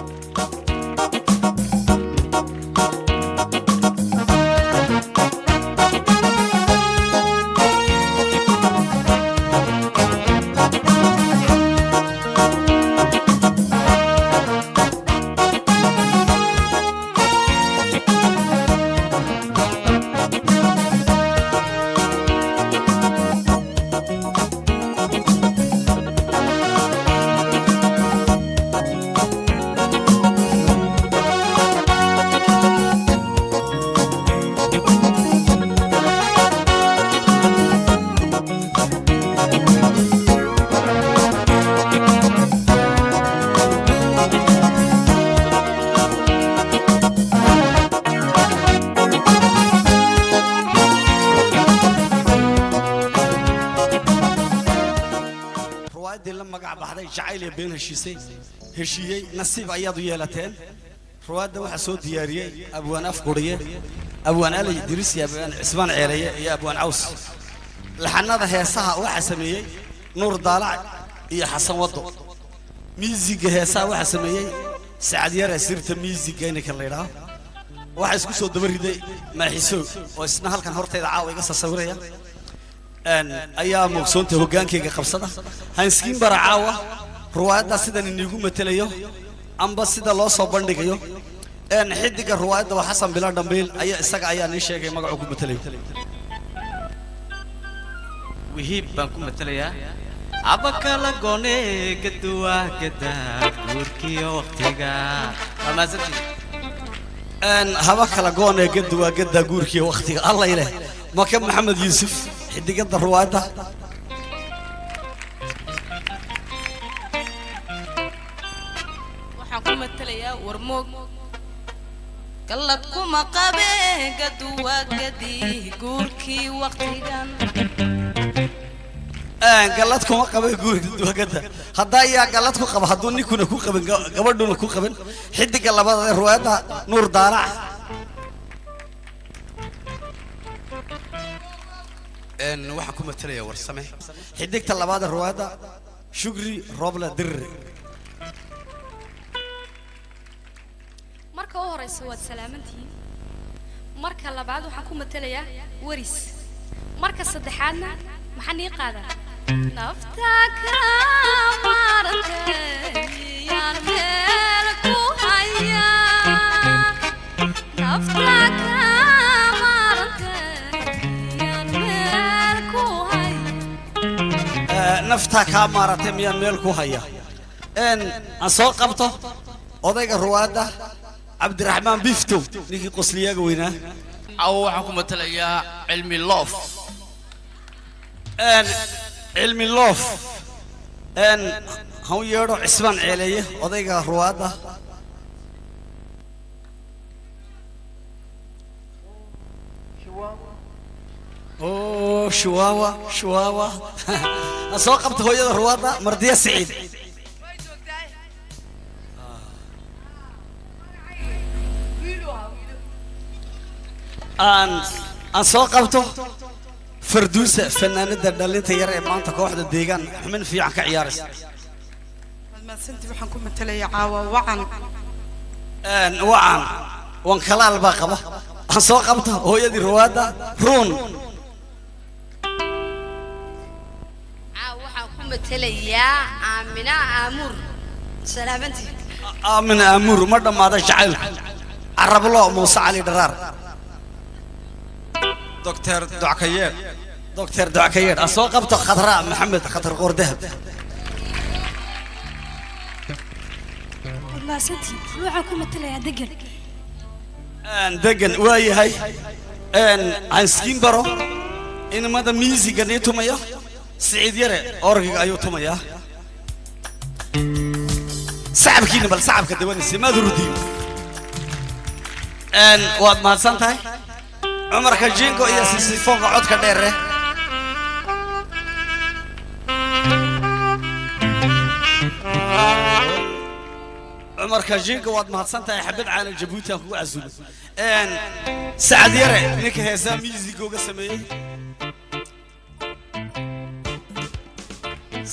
ruwaayaddii heshiisay heshiiyey nasiib ayaad u yeelateen. Ruwaadda waxaa soo diyaariyey abwaan afquriye abwaan alay diris iyo abwaan cismaan ceeleye iyo abwaan caws. Laxanada heesaha waxaa sameeyey nuur daalac iyo xasan waddo. Miisiga heesaha waxaa sameeyey sacad yare sirta miisiga ininka la yidhaaho waxaa isku soo daba riday maaxiso oo isna halkan hortayda caawa iga sasawiraya ayaa moogsoonta hoggaankayga qabsada. Hanskiin bara caawa ruwaayaddaa sidan iniigu matelayo amba sida loo soo bandhigayo. Een, xiddiga ruwaayadda waa xasan bila dhambiil ayaa isaga ayaa nii sheegay magacuu ku matelayo. Wihiib baan ku matelayaa. Abakala goone gaduwa gada guurkiyo waqtiga. Haba kala goon ee gadda waa gaddaa guurkiiyo wakhtiga alla ileh maka maxamed yuusuf xiddigadda ruwaayadda warmoog gallad kuma qabe gaduwa gadi guurkii waqtigan gallad kuma qaba guurka duwagadda haddaa ayaa gallad ku qaba hadduu ninkuna ku qaban ga- gabadhuna ku qaban xiddiga labada ee ruwaayadda nuur daalac een, waxaan ku matelayaa warsame xiddigta labaad ee ruwaayadda shugri roble dirre marka u horeysa waad salaamantihiin marka labaad waxaan ku matelayaa waris. Marka saddexaadna maxaan ii qaadaa. Nafta ka meel ku haya. Naftaa kaa maaratay miyaan meel ku haya. Een aan soo qabto odayga ruwaadda cabdiraxmaan biftow ninkii qosliyaaga weynaa caawa waxaan ku matalayaa cilmi loof. Cilmi loof. Han u yeedho cismaan ceeleeye odayga ruwaadda. Oo shuwaawa shuwaawa aan soo qabto hooyada ruwaadda mardiya siciid aan aan soo qabto farduusa fanaanada dhalinta yar ee maanta kooxda deegaan. Xubin fiican ka ciyaaraysa mahadsantii waxaan ku matalayaa caawa wacan. Wacan. Wan kalaal baa qaba. Aan soo qabto hooyadii ruwaadda. Ruun. Matelayaa aamina aamuur. Salaamantii aamuur ma dhammaada jacaylku carablo muuse cali dharaar doctor dockayeer doctor dockayeer aan soo qabto khadra maxamed khatar qoordahab waad mahadsantihiin waxaan ku matelayaa degan een degan waa yahay een aan skiin baro inamada miisiga nii tumayo siciid yare orgiga ayuu tumayaa sacabkiina bal sacabka dawanaysa maad rudiin een waad mahadsan tahay cumarka jingo iyo sisifoonka codka dheere. Cumarka jingo waad mahadsan tahay xabad caana jabuuti aan kugu casuulo een sacad yare ninka heesaa miisiga uga sameeyey.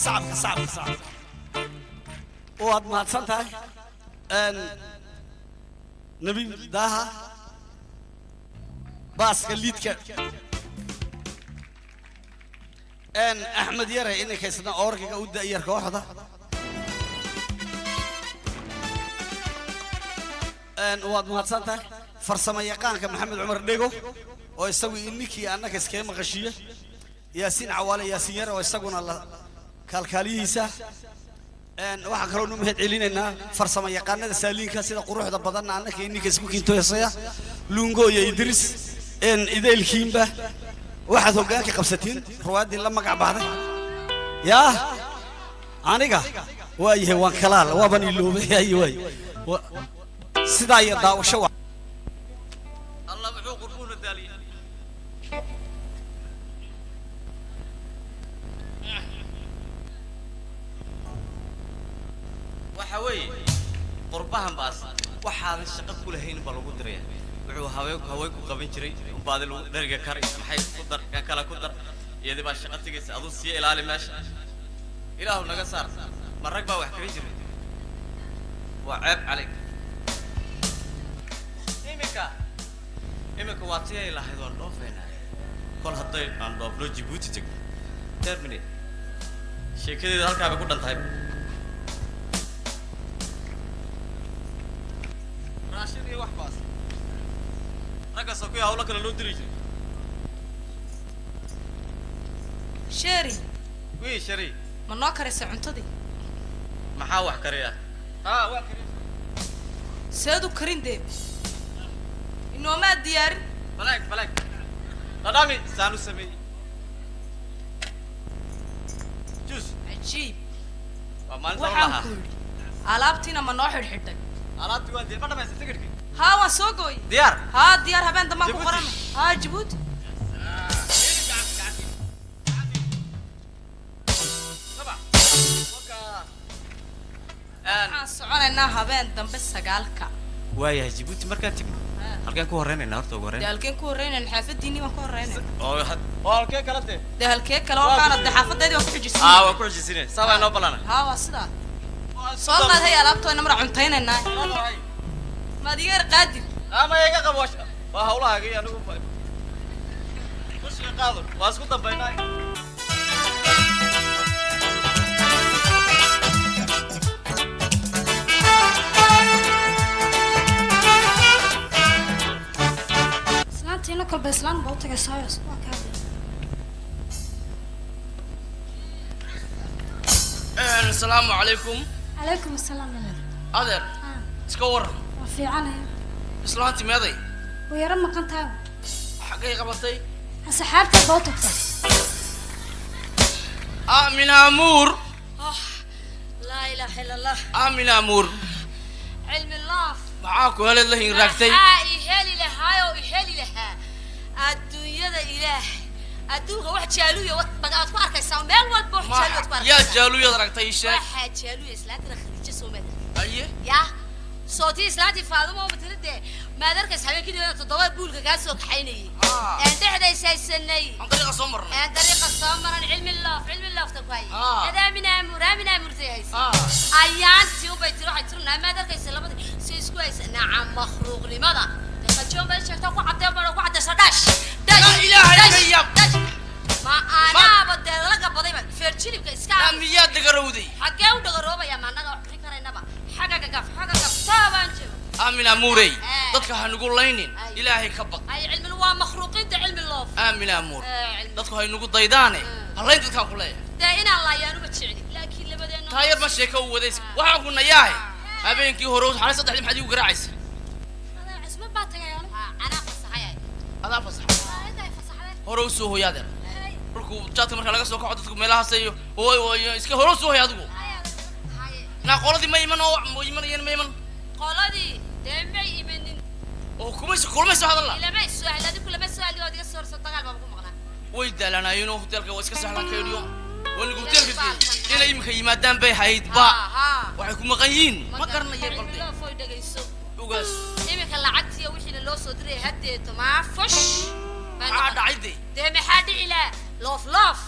Sacabka sacabka sacabka waad mahadsan tahay nabi daaha baaska liidka axmed yare inankaysna orgiga u da'yar kooxda. Waad mahadsan farsamo yaqaanka maxamed cumar dhego oo isagu ininkii annaka iskaga maqashiiye yaasiin cawaale yaasiin yare oo isaguna la kaalkaaliyihiisa waxaan kaloo nu mahad celinaynaa farsamo yaqaanada saaliinka sida quruxda badanna annaka ininka isku kintoyasaya. Lungo iyo idris een ideelkiinba waxaad hoggaanka qabsatiin ruwaaddii la magac baxday yaa aniga waayahay waan kalaal waaban iloobay ay sidaa iyo daawasho waxa weeye qurbahan baas waxaadan shaqo ku lahayn baa lagu diraya wuxuu haween ku qaban jiray baadi lagu dheriga kari maxay ku dar kan kale ku dar iyadii baa shaqo tegaysa aduu sii ilaali meesha. Ilaahu naga saar ma rag baa wax kaga jiray waa ceeb calayk iminka iminka waa tii ay lahayd waan dhoofeynaa kol hadday aan dhoofno jibuuti tegno terminate sheekadeeda halkaa bay ku dhan tahay raggaasoo kuwii hawlo kale loo diri jiray sheeri wii shari ma noo karaysa cuntadii maxaa wax kariya haa waa kariya seed u karin dee. Inoomaa diyaarin balaag balaag. Dhadhami saan u sameeyey. Jus cajiib waa maalinta u waxaan lahaa. ku yidhi alaabtiina ma noo xidhxidhay. Alaabtii waa dee ma dhamaysa tigidhkii haa waan soo gooyey diyaar haa diyaar habeen dambaan ku qoranay haa jabuuti waxaan soconaynaa habeen dambe sagaalka waayahay jibuuti markaan tegno halkeen ku horeynaynaa horta ugu dee horeyn halkeen ku horreynayna xaafadiinii baan ku horreynayna oo halkee kala dee dee halkee kale oo kaana dee xaafadeedii waan ku xijisay aa waa ku xujisine saabaa inoo ballana haa waa sidaa. Soo qaad hay alaabtooyna mara cuntaynaynaa maad iga yar qaadir ama iga qabo waa iyo anigu kushiga qaado waa isku dambaynaa islaantiina kolba islaan baa u waa kaa adeer Ah, iska waran waa fiicanaya islaanti meeday way yaro maqan tahay xaggay qabatay? Asxaabteed baa u tagtay aamin amuur laa ilaaha ila allah aamin amuur. Cilmi laaf. Maxaa ku heleed la hinraagtay maxaa i heli lahaayoo i heli lahaa? Adduunyada ilaah. Adduunka wax bad aad ku arkaysaa meel walba wax jaaluya aad ku yaa arkaysaa. jaaluyaad aragtay ii sheeg waxaa jaaluya islaantana khadiijo soo maad aye yaa sootii islaantii faadumo matala dee maad arkaysa habeenkii toddoba buulka kaa soo kaxaynayay een dhexdays haysanay aan dariiqa soo marnay een dariiqa soo maran cilmi loof cilmi loofta ku hay Ah. adaamin aamur aamin aamurtay haysa ah ayaantii ubay tiri waxay tiri naamaad arkaysa labadii si isku haysa nacam makhluuqnimada kajoon baa sheegta ku cadee baa ku cadeysa dhash dhash Ilaahay dhash, ma anaaba dee laga badayba feer jilibka iska yaa miyaad dhagarowday xaggee u dhagaroobaya ma annaga wax bixin karaynaba aamin amuurey Eh. dadka ha nugu laynin Ay. ilaahay ka baq Eh, cilmi. dadku hay daydaane hallayn dadkaan ku leeyahay. Taayar ma sheeka u wadays. Waxaan ku nayaahe habeenkii hore xalay saddexdii maxaad igu garaacaysa. Adaa fasax inta ay fasaxdeen hore u soo hoy adeer dhulku jaadka marka laga soo kaco dadku meelahaas iyo iska hore u soo hoy adigu haye naa qoladii ma iman oo ma imanayeen ma iman qoladii dee may imanin oo kumayso kulmayso hadalla ilama su'aal adigu lama su'aali oo adiga soorso dagaal baa ku maqnaa way daalaanaayeenoo hoteelka waa iska sahlan kaydhiyo wanigu hoteelka geeyey inay iminka yimaadaan bay hayd ba? Waxay ku maqan yihiin ma garanayay balde ogaas iminka lacagtiiyo wixiina loo soo diray haddeeto maa fush maxaa dhacay de dee maxaa dhici laa loof loof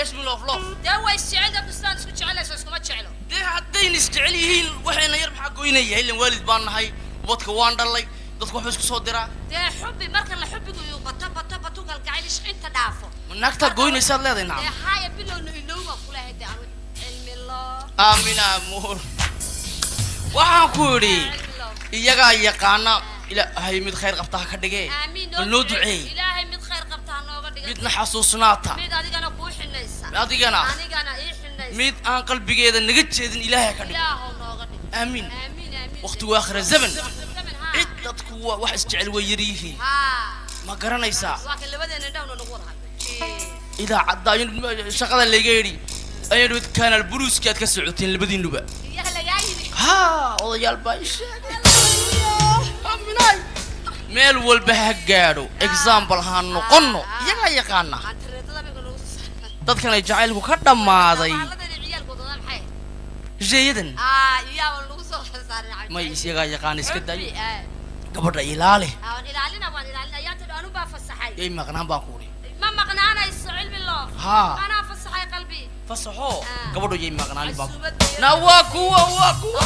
eesmi loof loof dee way isjecel dadku sidaan isku jecelayso iskuma jeclo dee haddayna isjecel yihiin waxayna yar maxaa goynaya? Ilan waalid baan nahay ubadka waan dhalay dadku waxba isku soo diraa dee xubbi marka la xubbigu uu bato bato bato galgacayl iscinta dhaafo. Naagtaa goynaysaad leedahay dee nacam haya bilowna ilowba kulahay dee anu cilmi loo. Aamin amuur waxaan ku idhi iyagaa yaqaana ilaahay mid khayr qabta ha ka dhige noo duceey midna xasuusnaata adigana mid aan qalbigeeda naga jeedin ilaahay ha ka dhig aamiin waqtigu aakhira zaman. Cid dadku waa wax isjecel way yar yihiin haa. Ma garanaysaa? Idaacadda ayaan shaqada laga yidhi. Ayaan dhawid kanaal buluuski aad ka socoteen labadiinuba haa odayaal baa ii sheegay meel walba ha gaadho. Example ha noqonno. Iyagaa yaqaana saaran dadkanay jacaylku ka dhammaaday. Cabdi may iyagaa yaqaana iska ah. gabadha fasaxay yay maqnaan baan ku udhi ma maqnaanayso cilmi loo. Haa. fasaxo. Gabadho yay maqnaan baan na waa kuwa waa kuwa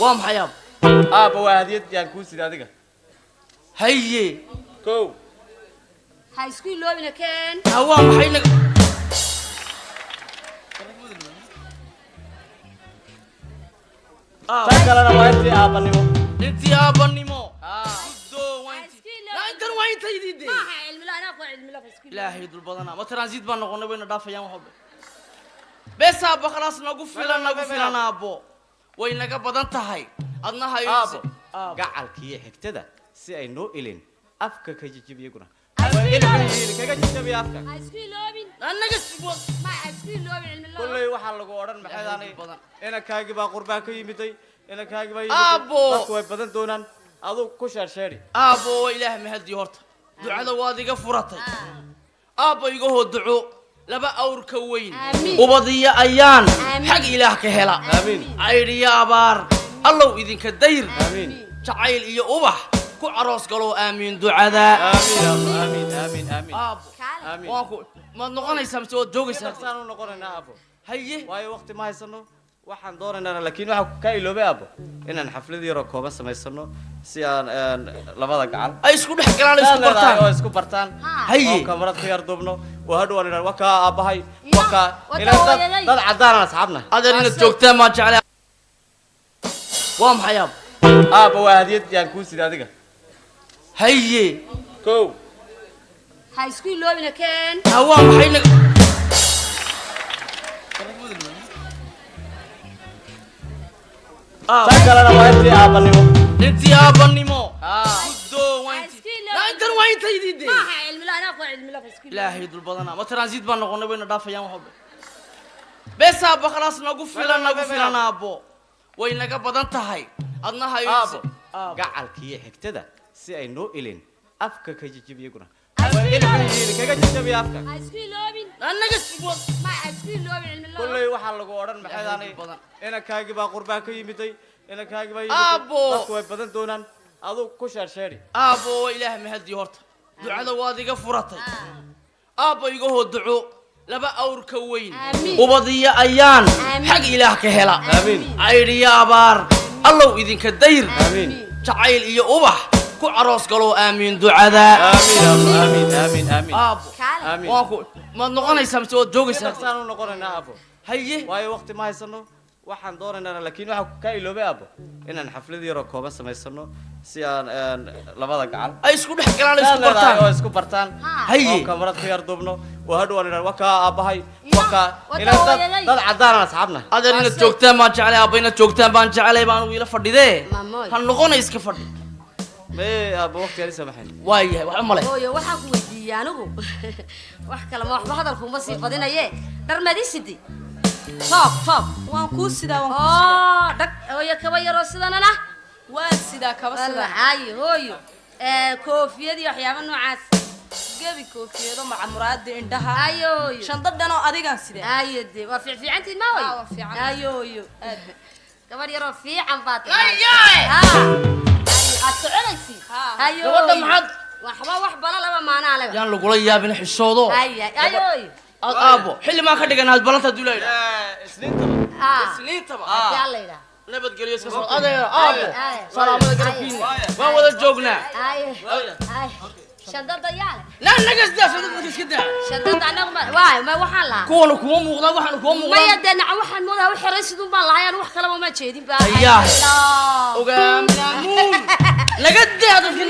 waa maxay aab aabba waa hadiyad yaan kuu sida adiga haye kow ha isku iloobina keen ha waa maxay naga tan kalena waa intii aabanimo intii iloobina intan waa intaydii de ilaahay dul badanaa ma transit baan noqonay wayna dhaafayaan wax walba bes aabba khalaas nagu filan nagu filan aabbo way naga badan tahay adna hayo aabbo Aabbo. gacalkiiyo xigtada si ay noo ilin afka ka jijib iyaguna Kolley waxaa lagu odhan maxay Ilaahay aanay badan. inankaagii baa qurbaan ka yimiday inankaagii baa Aabbo. dadku way badan doonaan aduu ku sheersheeri aabbo waa ilaah mahadii horta ducada waad iga furatay aabba iga hoo duco laba awr ka weyn ubadiyo ayaan xag ilaah ka hela caydhiyo abaar allow idinka dayr jacayl iyo ubax ku caroos galow aamiin ducada. Aamiin aabbo aamiin aamiin aamiin aabbo kaale aamiin waan ku maad noqonaysaa mise waad joogaysaa noqonaynaa aabbo haye. Waayo waqti ma haysano waxaan doonaynaa laakiin waxaa ka iloobay aabbo inaan xaflad yaroo kooban samaysano si aan labada gacan. Ay isku dhex galaan isku oo bartaan. isku bartaan. Haye. Oo kamarad ku yar duubno oo hadhow aan idhaan wakaa aabbahay wakaa wada ilaan dad caddaanan asxaabna. Adeer inaad joogtaan maan jeclay waa maxay aab aabba waa hadiyad yaan kuu sida adiga haye kow ha isku iloobina keen ha waa maxay kalena waa intii aabbanimo intii. Naa intan waa intaydii de ilaahay dul badanaa ma transit baan noqonay wayna dhaafayaan wax walba bes aabba khalaas nagu filan nagu filan aabbo way naga badan tahay. Adna hayo aabbo Aabbo. gacalkiiyo xigtada si ay noo ilin afka ka jijib iyaguna. Kolley waxaa lagu odhan maxay Ilaahay aanay badan. inankaagii baa qurbaan ka yimiday inankaagii baa Aabbo. dadku way badan doonaan. Aduu ku sheersheeri aabbo waa ilaah mahadii horta. Ducada waad iga furatay. Aabba iga hoo duco laba awr ka weyn ubadiyo ayaan xag ilaah ka hela. Caydhiyo abaar allow idinka dayr. Jacayl iyo ubax ku caroos galow aamiin ducada. Aamiin aabbo aamiin aamiin aamiin aabbo kaale aamiin waan ku maad noqonaysaa mise waad joogaysaa noqonaynaa aabbo haye waayo waqti ma haysano waxaan doonaynaa laakiin waxaa ka iloobay aabbo inaan xaflad yaroo kooban samaysano si aan labada gacan. Ay isku dhex galaan isku oo bartaan. isku bartaan. Haye oo kamarad ku yar duubno. Oo hadhow aan wakaa wada ilaan dad caddaanan asxaabna. Adeer inaad joogtaan baan jeclay aabba inaad joogtaan baan jeclay baan wiila fadhidee? Ha noqona iska fadhi waayahay waxba male hooyo waxaan ku weydiiyey anigu wax kale ma waxba hadalkuuma sii badinaye dharmadi sidi. Toob toob waan kuu sidaa waan kuu sidaa. oo dhag hooyo kaba yaroo sidanana. Waan sidaa kaba sidaa. Wallaahi hooyo. Ee koofiyad iyo waxyaaba noocaas. Gebi koofiyado maca muraada indhaha. Ayooyo shandadhanoo adigaan sidee? Ayo de waa fiicfiicantiin ma Aa, way waa fiican. ayooyo aad gabadh yaroo fiican baad! Aad soconaysid gabadha maxaad waxba wax bala laba maanaa leba yaan lagula yaabin xishoodo aad aabo xilli maan ka dhigan aad balanta isniintaba. Aa isniintaba. Nabadgelyo iska soo adeer aabo. Ay. salaamada garabkiina waan wada joognaa kuwana kuma muuqdaan waxaana kuma maya muuqdaan dee naca waxaan moodaa wax xiray sidun baan lahayan wax kalaba ma jeedin ba Ayaa. Allah. ogaaminaamuun naga daa dadka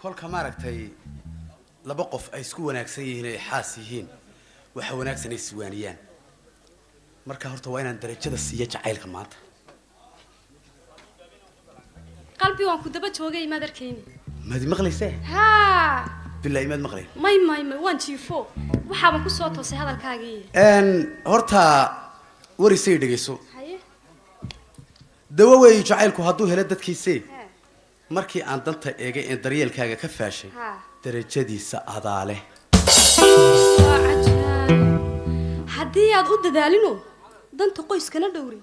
kolka maaragtay laba qof ay isku wanaagsan yihiin ay xaas yihiin waxa wanaagsan ay iswaaniyaan marka horta waa inaan darajada siiya jacaylka maanta qalbi waan ku daba joogay maad arkayni. Maad maqlaysee? Haa bilaahi maad maqlayn may may may waan jiifo waxaaban ku soo toosay hadalkaagii. N horta warisay dhegayso haye. Dawo weeyi jacaylku hadduu helo dadkiisee markii aan danta eegay een daryeelkaaga ka faashay darajadiisa adaa leh haddii aad u dadaalino danta qoyskana dhowrin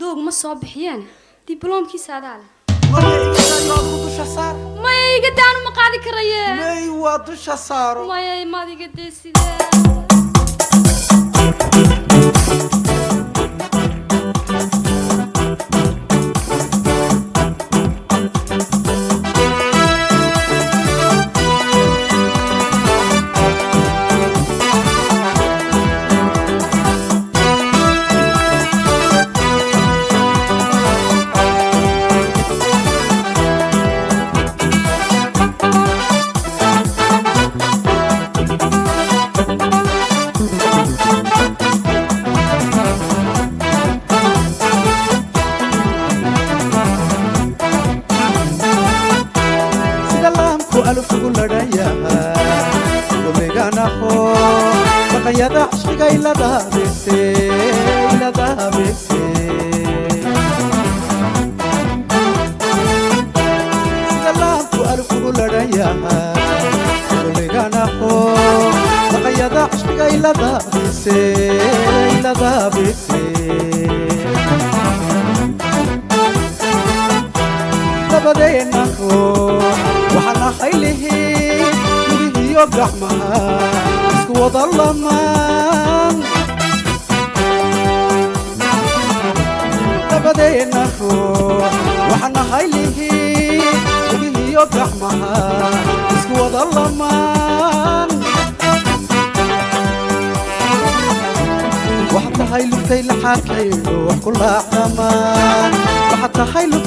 doog ma soo bixiyeen dibloomkiisa adaa leh maya iga daanu ma qaadi karaye? May waa dusha saaro maya maad iga dee sidee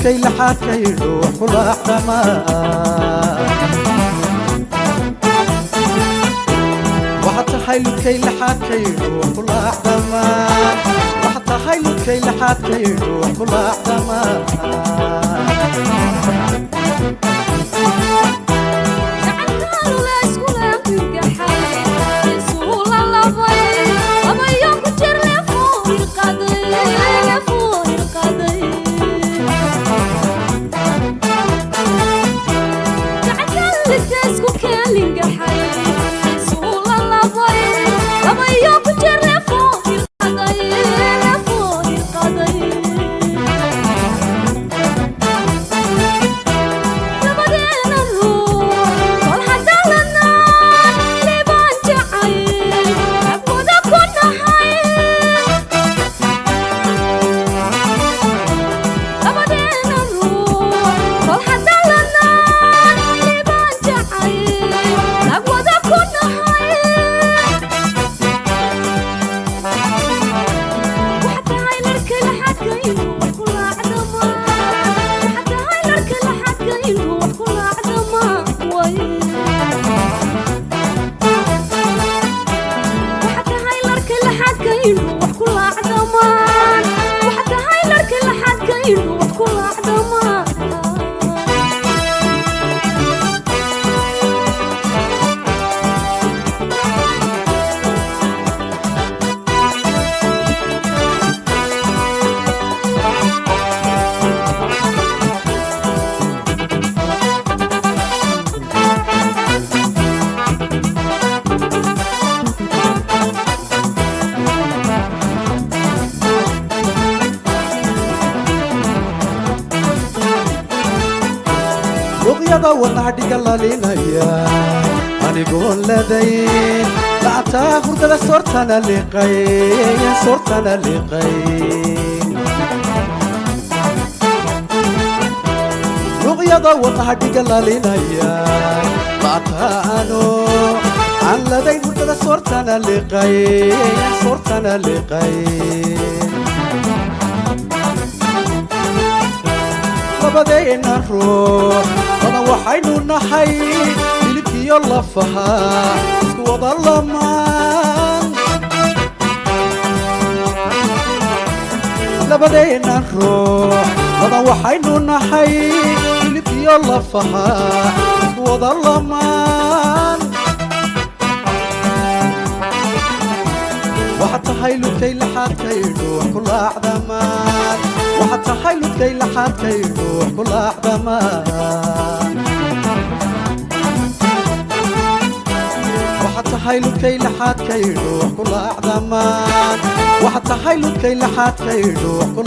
tahay lugtay laxaadkaydho wax ku laacdamaan waxaad tahay lugtay laxaadkaydho wax ku laacdamaan waxaad tahay lugtay laxaadkaydho wax ku lalinaya anigoon ladayn lacantaa hurdada soortana liqay soortana liqay luqyada wadnaha dhiga lalinaya lacantaano aan ladayn hurdada soortana liqay soortana liqay labadeena ruux waxaynu nahay hilibkiyo lafaha isku wada lamaan labadeena ruux badan waxaynu nahay hilibkiyo lafaha isku wada lamaan waxaad tahay ludkay laxaadkaydhu wax ku laacdamaan waxaad tahay ludkay laxaadkaydhu wax tahay ludkay laxaadkaydhu wax ku laacdamaan waxaad tahay ludkay laxaadkaydhu wax ku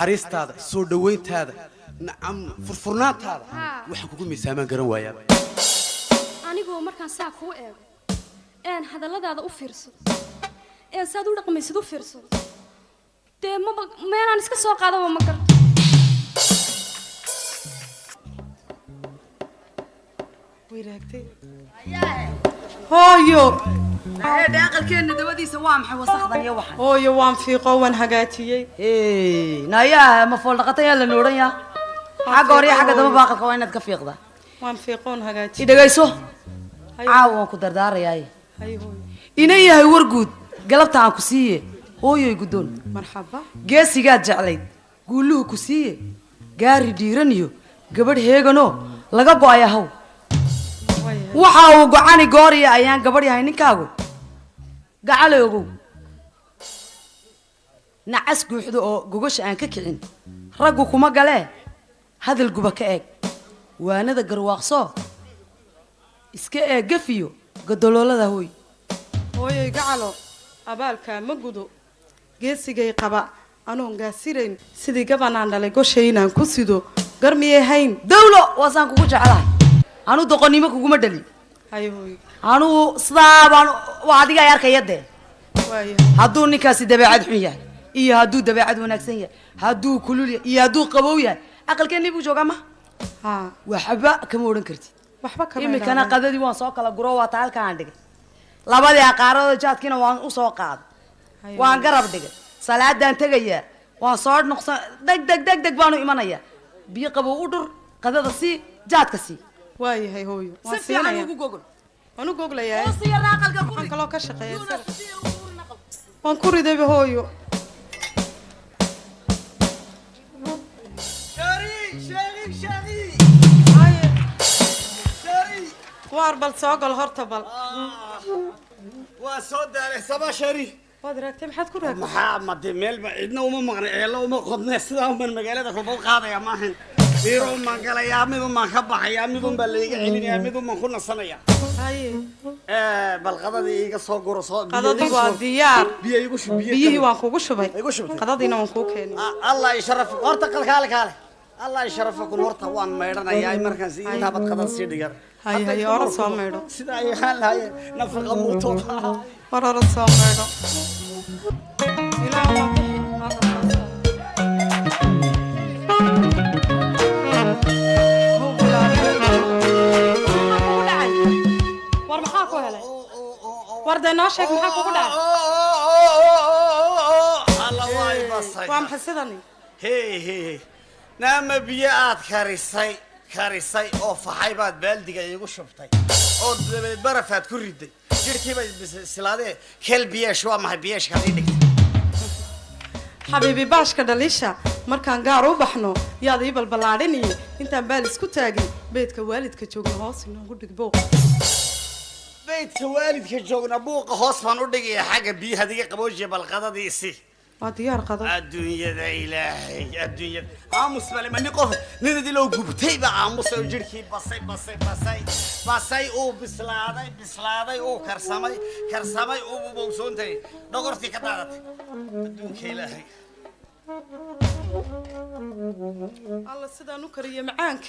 naxariistaada soo dhowayntaada nacam furfurnaantaada waxaan kugu miisaamaan garan waayaaba anigoo markaan saa kuu eego een hadalladaada u fiirsado een saad u dhaqmaysid u fiirsado dee maba meelaan iska soo qaadaba ma garto hooyo aqalkeenna dabadiisa waa maxay wasakdan iyo waxan hooyo waan fiiqo waan hagaajiyey nayaa ma fool dhaqata yaa la noodhan yaa xagga hore iyo xagga damba baaqalka waa inaad ka fiiqdaa waan fiiqoon hagaajiyey i dhegayso caawa waan ku dardaarayaaye ina yahay war guud galabta aan ku siiye hooyoy guddoon marxaba geesigaad jeclayd guulluhu ku siiye gaari dhiiran iyo gabadh heeganoo laga go'ay ahaw waxa uu gocani gooriya ayaan gabadh yahay ninkaagu gacale ogow nacas guuxda oo gogosha aan ka kicin. Raggu kuma galee hadal guba ka eeg. Waanada garwaaqsoo iska eeg gafiyo. Godoloolada hooy. Hooyoy gacalo. Abaalkaa ma gudo. Geesigay qaba. Anoon gaasirayn sidii gabanaan dhalay goshay inaan ku sido. Gar miyay hayn. Dawlo! Waasaan kugu jeclahay. Anu doqonnimo kuguma dhalin anugu sidaa baan waa adiga ay arkaya dee hadduu ninkaasi dabeecad xun yahay iyo hadduu dabeecad wanaagsan yahay hadduu kulul yahay iyo hadduu qabow yahay aqalkeenni buu joogaa ma? Waxba kama odhan kartid imikana qadadii waan soo kala guro waa taa halka aan dhigay. Labadii aqaarada jaadkiina waan u soo qaaday waan garab dhigay. Salaadaan tegayaa. Waan soo noqsan deg deg deg deg baanu imanayaa biyo qabow u dhur qadada sii jaadka sii waayahay hooyo. Si waan fiican siinayaa ugu gogol waan u goglayaa hoosiyarna aqalka ku waxaan rid. kaloo ka shaqeeya waan ku ridayba hooyo. Waar bal soo gal horta bal. Waa soo daalay sabaa shari waad raagtay maxaad ku raagtay? Maxaa made meelba cidna uma maqnay ceello uma qodne. Sidaa uman magaalada rubad qaadaya maahan biirun baan galayaa midun baan ka baxayaa midun baa layga celinayaa midun baan ku nasanayaa. Eh, bal qadadii iga soo guro soo qadadii waa diyaar. biyo igu shub biyo biyihii waan kugu shubay. igu shubtay qadadiina waan kuu keenay. Ah, allah isharaf horta kal kaale kaale allah isharafa kun horta waan maydhanayaa markaan si intaa bad qadad sii dhigan haye ora soo maydho. sida ay ahaan lahaye nafaqa muutooda. War ora soo maydho war dee noo sheeg maxaa kugu dhacay maxay sidani naama biyo aad karisay karisay oo faxay baad baaldiga iigu shubtay oo dabeed barafaad ku riday jirhkii bay silaadee kel biyeesh waa maxay biyeeshkaad ii dhigtay xabiibi baashka dhaliisha markaan gaar u baxno yaad ii balballaadhiniyo intaan baal isku taagin beedka waalidka joogna hoos inoogu dhig booq beydka waalidka joogna buuqa hoos baan u dhigaya xagga biyaha diga qaboojiya balqadadiisi waa diyaar qado adduunyada ilaahay adduunyada. Aamus bale ma nin qof nin idiloo gubtay baa aamusay oo jirhkii basay basay basay. Basay uu bislaaday bislaaday uu karsamay karsamay uu bowsoontay dhogortii ka daadatay. Adduunka ilaahay alla sidaan u kariyo macaanka.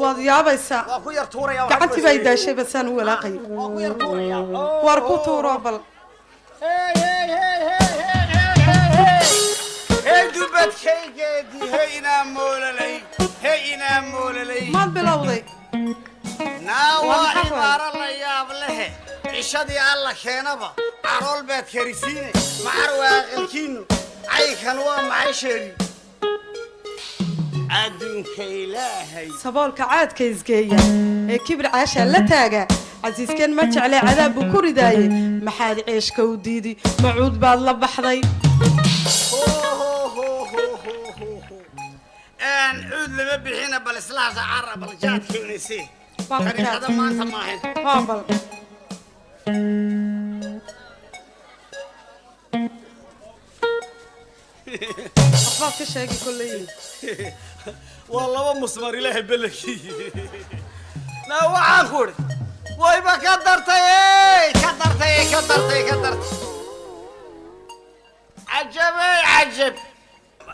Waad yaabaysaa. Gacantii baa idaashay basaan u walaaqayo mm. waar ku tuuroo bal. Maad bilowday. Cishadii alla keenaba carool baad karisiine macar waa aqalkiinu caykan waa maxay sheegi adduunka ilaahay. Saboolka caadka isgeeya ee kibir caashaa la taaga casiiskan ma jecle cadaab buu ku ridaaye maxaad ceeshka u diidi macuud baad la baxday. Cuud lama bixina bal islaasa cara bal jaad keenayse Waa ka tariiqada maanta maahan waxbaad ka sheegi kolley waa laba musmar ilaahay belankii na waxaan ku idhi wayba ka dartay ka dartay ka dartay ka dartay. Cajabey cajab.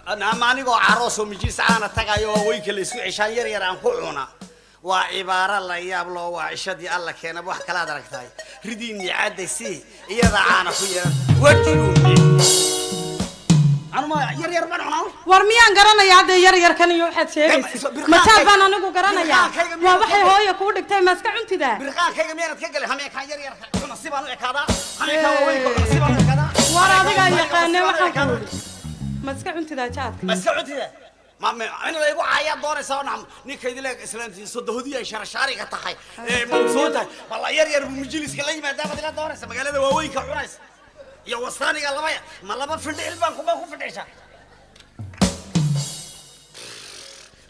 Ama anigoo caroos oo mijiis caana tagayo oo weynka la isku ceshaan yar yar aan ku cuna waa cibaaro la yaab loo waa cishadii alla keenaba wax kalaad aragtaay ridiinni caddaysi iyadaa caana ku yeelan wajiruumi war miyaan garanayaa hadda yar yarkan iyo waxaad sheegaysa majaal baan anigu garanayaa waa waxay hooya kuu dhigtay ma iska cuntidaa war adigaa yaqaane waxaan ku ii ma iska cuntidaa jaadka macnada igu caayaa doonaysaa nacam ninkaydii leeg islaamtii sodohodiya ay sharashaariga tahay. Mawsuun tahay. Balla yar yar buu majliska la yimaadaa baad ila doonaysa? Magaalada waaweynka cunaysa iyo wasaaniga labaya ma laba findhicil baan kubaan ku findhicsa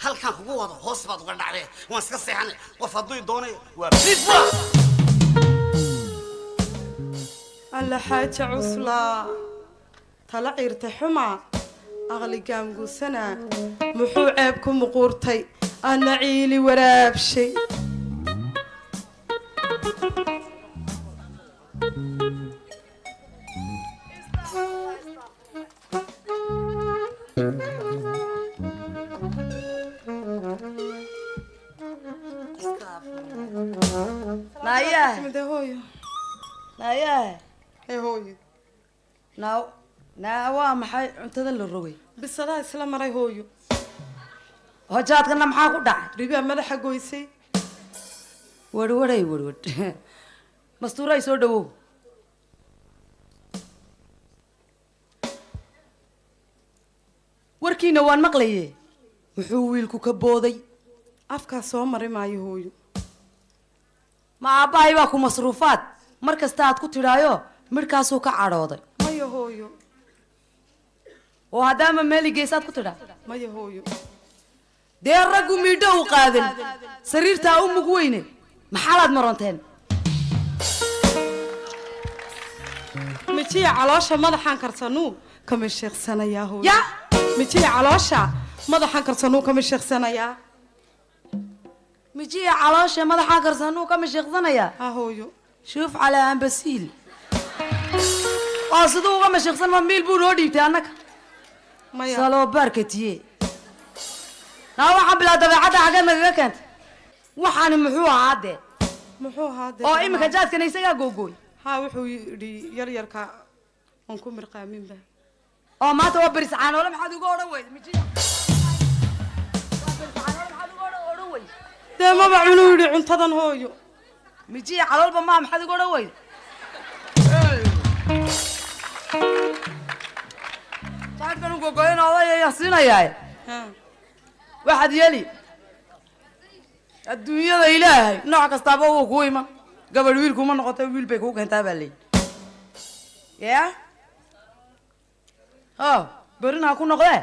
halkaan kugu wado hoos baad uga dhacdee waan iska seexanay qof hadduu doonayo waa bidba alla xaaja cuslaa tala ciirta xumaa aqli gaamguusanaa muxuu ceeb ku muquurtay. Ana ciili waraabshay naa waa maxay cuntada la rogay bisadaa isla maray hooyo hojaadkana maxaa ku dhacay ribaa madaxa goysay warwaray warwad mastuuray soo dhawow warkiina waan maqlaye muxuu wiilku ka booday? Afkaa soo mari maayo hooyo. Ma aabbahay baa ku masruufaad? Mar kasta aad ku tidhaayo midhkaasuu ka cadhooday. Maya hooyo. Oo haddaama meeli geesaad ku tidhaa? Maya hooyo. Dee raggu miidho u qaadan sariirtaa u mug weyne. Maxaalaad maronteen mijiya caloosha madaxaan karsanuu kama sheeqsanayaa hooyo mijiya caloosha madaxan karsanuu kama sheeksanayaa mijiya caloosha madaxaa karsanuu ka mashiiqsanayaa ha hooyo. Shuuf calaa ambasiil oo siduu uga mashiiqsan ma miil buu noo dhiibtay annaga? Maya. Saloo baarkatiye naa waxaan bilaa dabeecadda xaggeed nagaga keentay waxaani muxuu ahaa dee? Muxuu ahaa dee? Oo iminka jaadkana isagaa googooy. Haa wuxuu yidhi yar yarka aan ku mirqaaminba oo maanta waa beris caanoole maxaad uga odhan weyda mijiya dee maba cunuu yidhi cuntadan hooyo? Mijiya caloolba maa maxaad uga odhan weyda jaadkan u gogoyn odayaya siinayaaye waxaad yeeli adduunyada ilaahay nooc kastaaba wuu kuu iman gabadh wiil kuma noqota wiil bay kuu keentaa baa leeyi ya o berina ha ku noqdee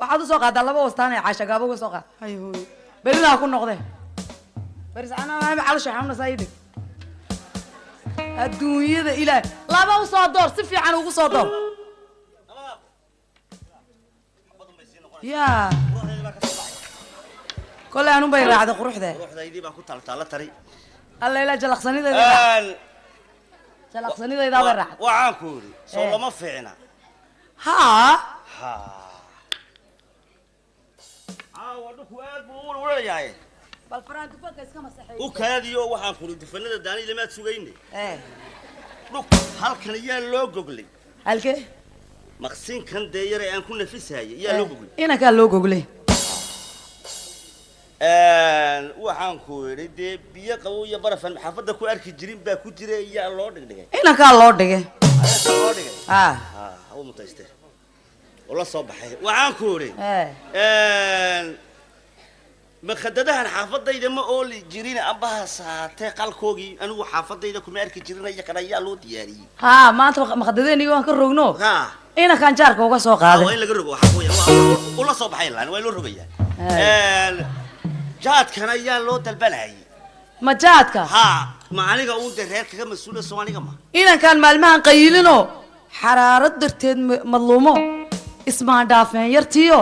waxaad u soo qaadaa laba wastaan ee caasha gaabo uga soo qaad. Hay hooyo berina ha ku noqdee xanuunaysaa ii dhig adduunyada ilaahay laba u soo door si fiican ugu soo door. Ya. Kolay anun bay raacday quruxdee ruuxdaydii baan ku taltaala tari alla ilaa jalaqsanidayda jalaqsanidaydaa bay raacday. waxaan ku yidhi soo Eh. lama fiicna haa ha. Caawa dhulku aad buu u walayahay bal faraan dufanka iska masaxeey u kaadiyo waxaan ku yidhi dufanada daani lamaad sugayne ee dhulk halkan yaa loo goglay. Halkee maqsinkan dee yare aan ku nafisahayay yaa loo goglay. inankaa loo goglay. Waxaan ku yidhi dee biyo qabow iyo barafan xaafadda ku arki jirin baa ku jira yaa loo dhigdhigay. Inankaa loo dhigay. Ayaa loo dhigay? Haa ha ha u mutayste oo la soo baxay. Waxaan ku yidhi ee. Makadadahan xaafadayda ma ooli jirin ambaha saatee qalkoogii anigu xaafadayda kuma arki jirin iyakan ayaa loo diyaariyey. Haa maanta maqdadeeniga waan ka rogno. Ha inankaan jaarka uga soo qaaday in laga rogo ula soo baxay laan waa loo rogayaa. Jaadkan ayaa loo dalbanayay ma jaadka? Ha ma aniga uun dee reer kaga mas'uula soo aniga ma. Inankaan maalmahan qayilinoo xaraarad darteed ma- madluumo ismaan dhaafeen yartiyo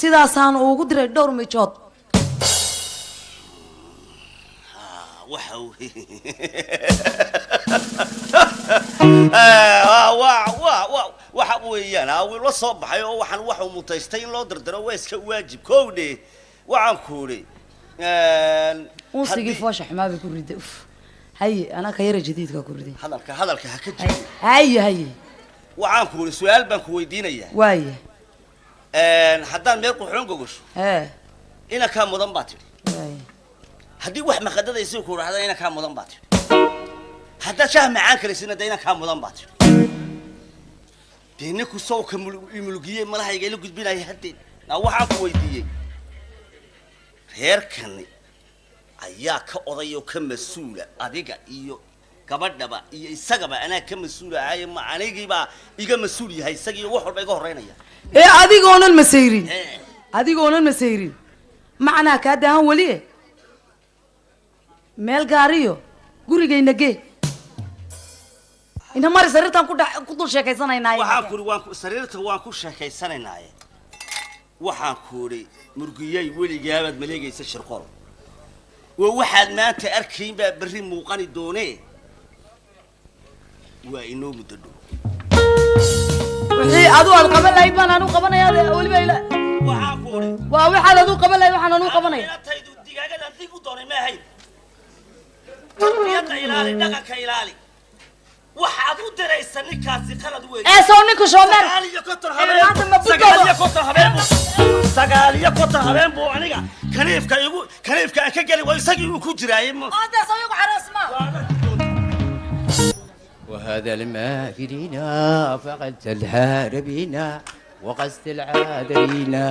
sidaasaan ugu diray dhowr mijood. Waxa waa waa waxa weeyaan aa wuu la soo baxay oo waxaan waxuu mutaystay in loo dardaro waa iska waajib. Kowdhe waxaan ku idhi unsigii foosha xumaa bay ku riday. Uf haye anaa ka yara jadiidkaa ku riday. Hadalka hadalka ha ka jiro haye haye waxaan ku idhi su'aal baan ku weydiinayaa. Waaye. Haddaan meel quxoon gogosho inankaa mudan baa tidhi. Haddii wax maqadadaysi ku dhahda inankaa mudan baa tidhi. Haddaad shaah macaan kalaysina de inankaa mudan baa tidhi. Dee ninku sawka mulugiyey malahayga ila gudbinaya haddeen naa waxaan ku weydiiyey. Reerkani ayaa ka oday oo ka mas'uula adiga iyo gabadhaba iyo isagaba anaa ka mas'uula ahaye ma anigiibaa iga mas'uul yahay isagii wax walba iga horreynaya. Ee adigoonan masayrin Eh, adigoonan masayrin macnaa kaa daahan weli e meel gaariyo gurigayna gee. Inta mari sariirtaan ku dul sheekaysanaynaa waxaan ku waan sariirta waan ku sheekaysanaynaye waxaan ku idhi murgiyay weligaabaad maleegaysa shirqol waa waxaad maanta arkayn baa berri muuqani doonee waa inoo muddo dhow wixii adu aad qaban lahayd baan anu qabanaya weliba ila waa waxaad adu qaban lahayd waxaan anu qabanaya digaagadan dib u doonay ma ahayn tarbiyadda ilaali dhaqanka ilaali waxaad u diraysa ninkaasi qalad weeye ee sow ninka shoomeer sagaal iyo konton habeen buu sagaal iyo konton habeen buu aniga kaniifka igu kaniifka ka geli isagii uu ku jiraayey وهذا الماء فينا فقد تلهار بنا وقست العادرينا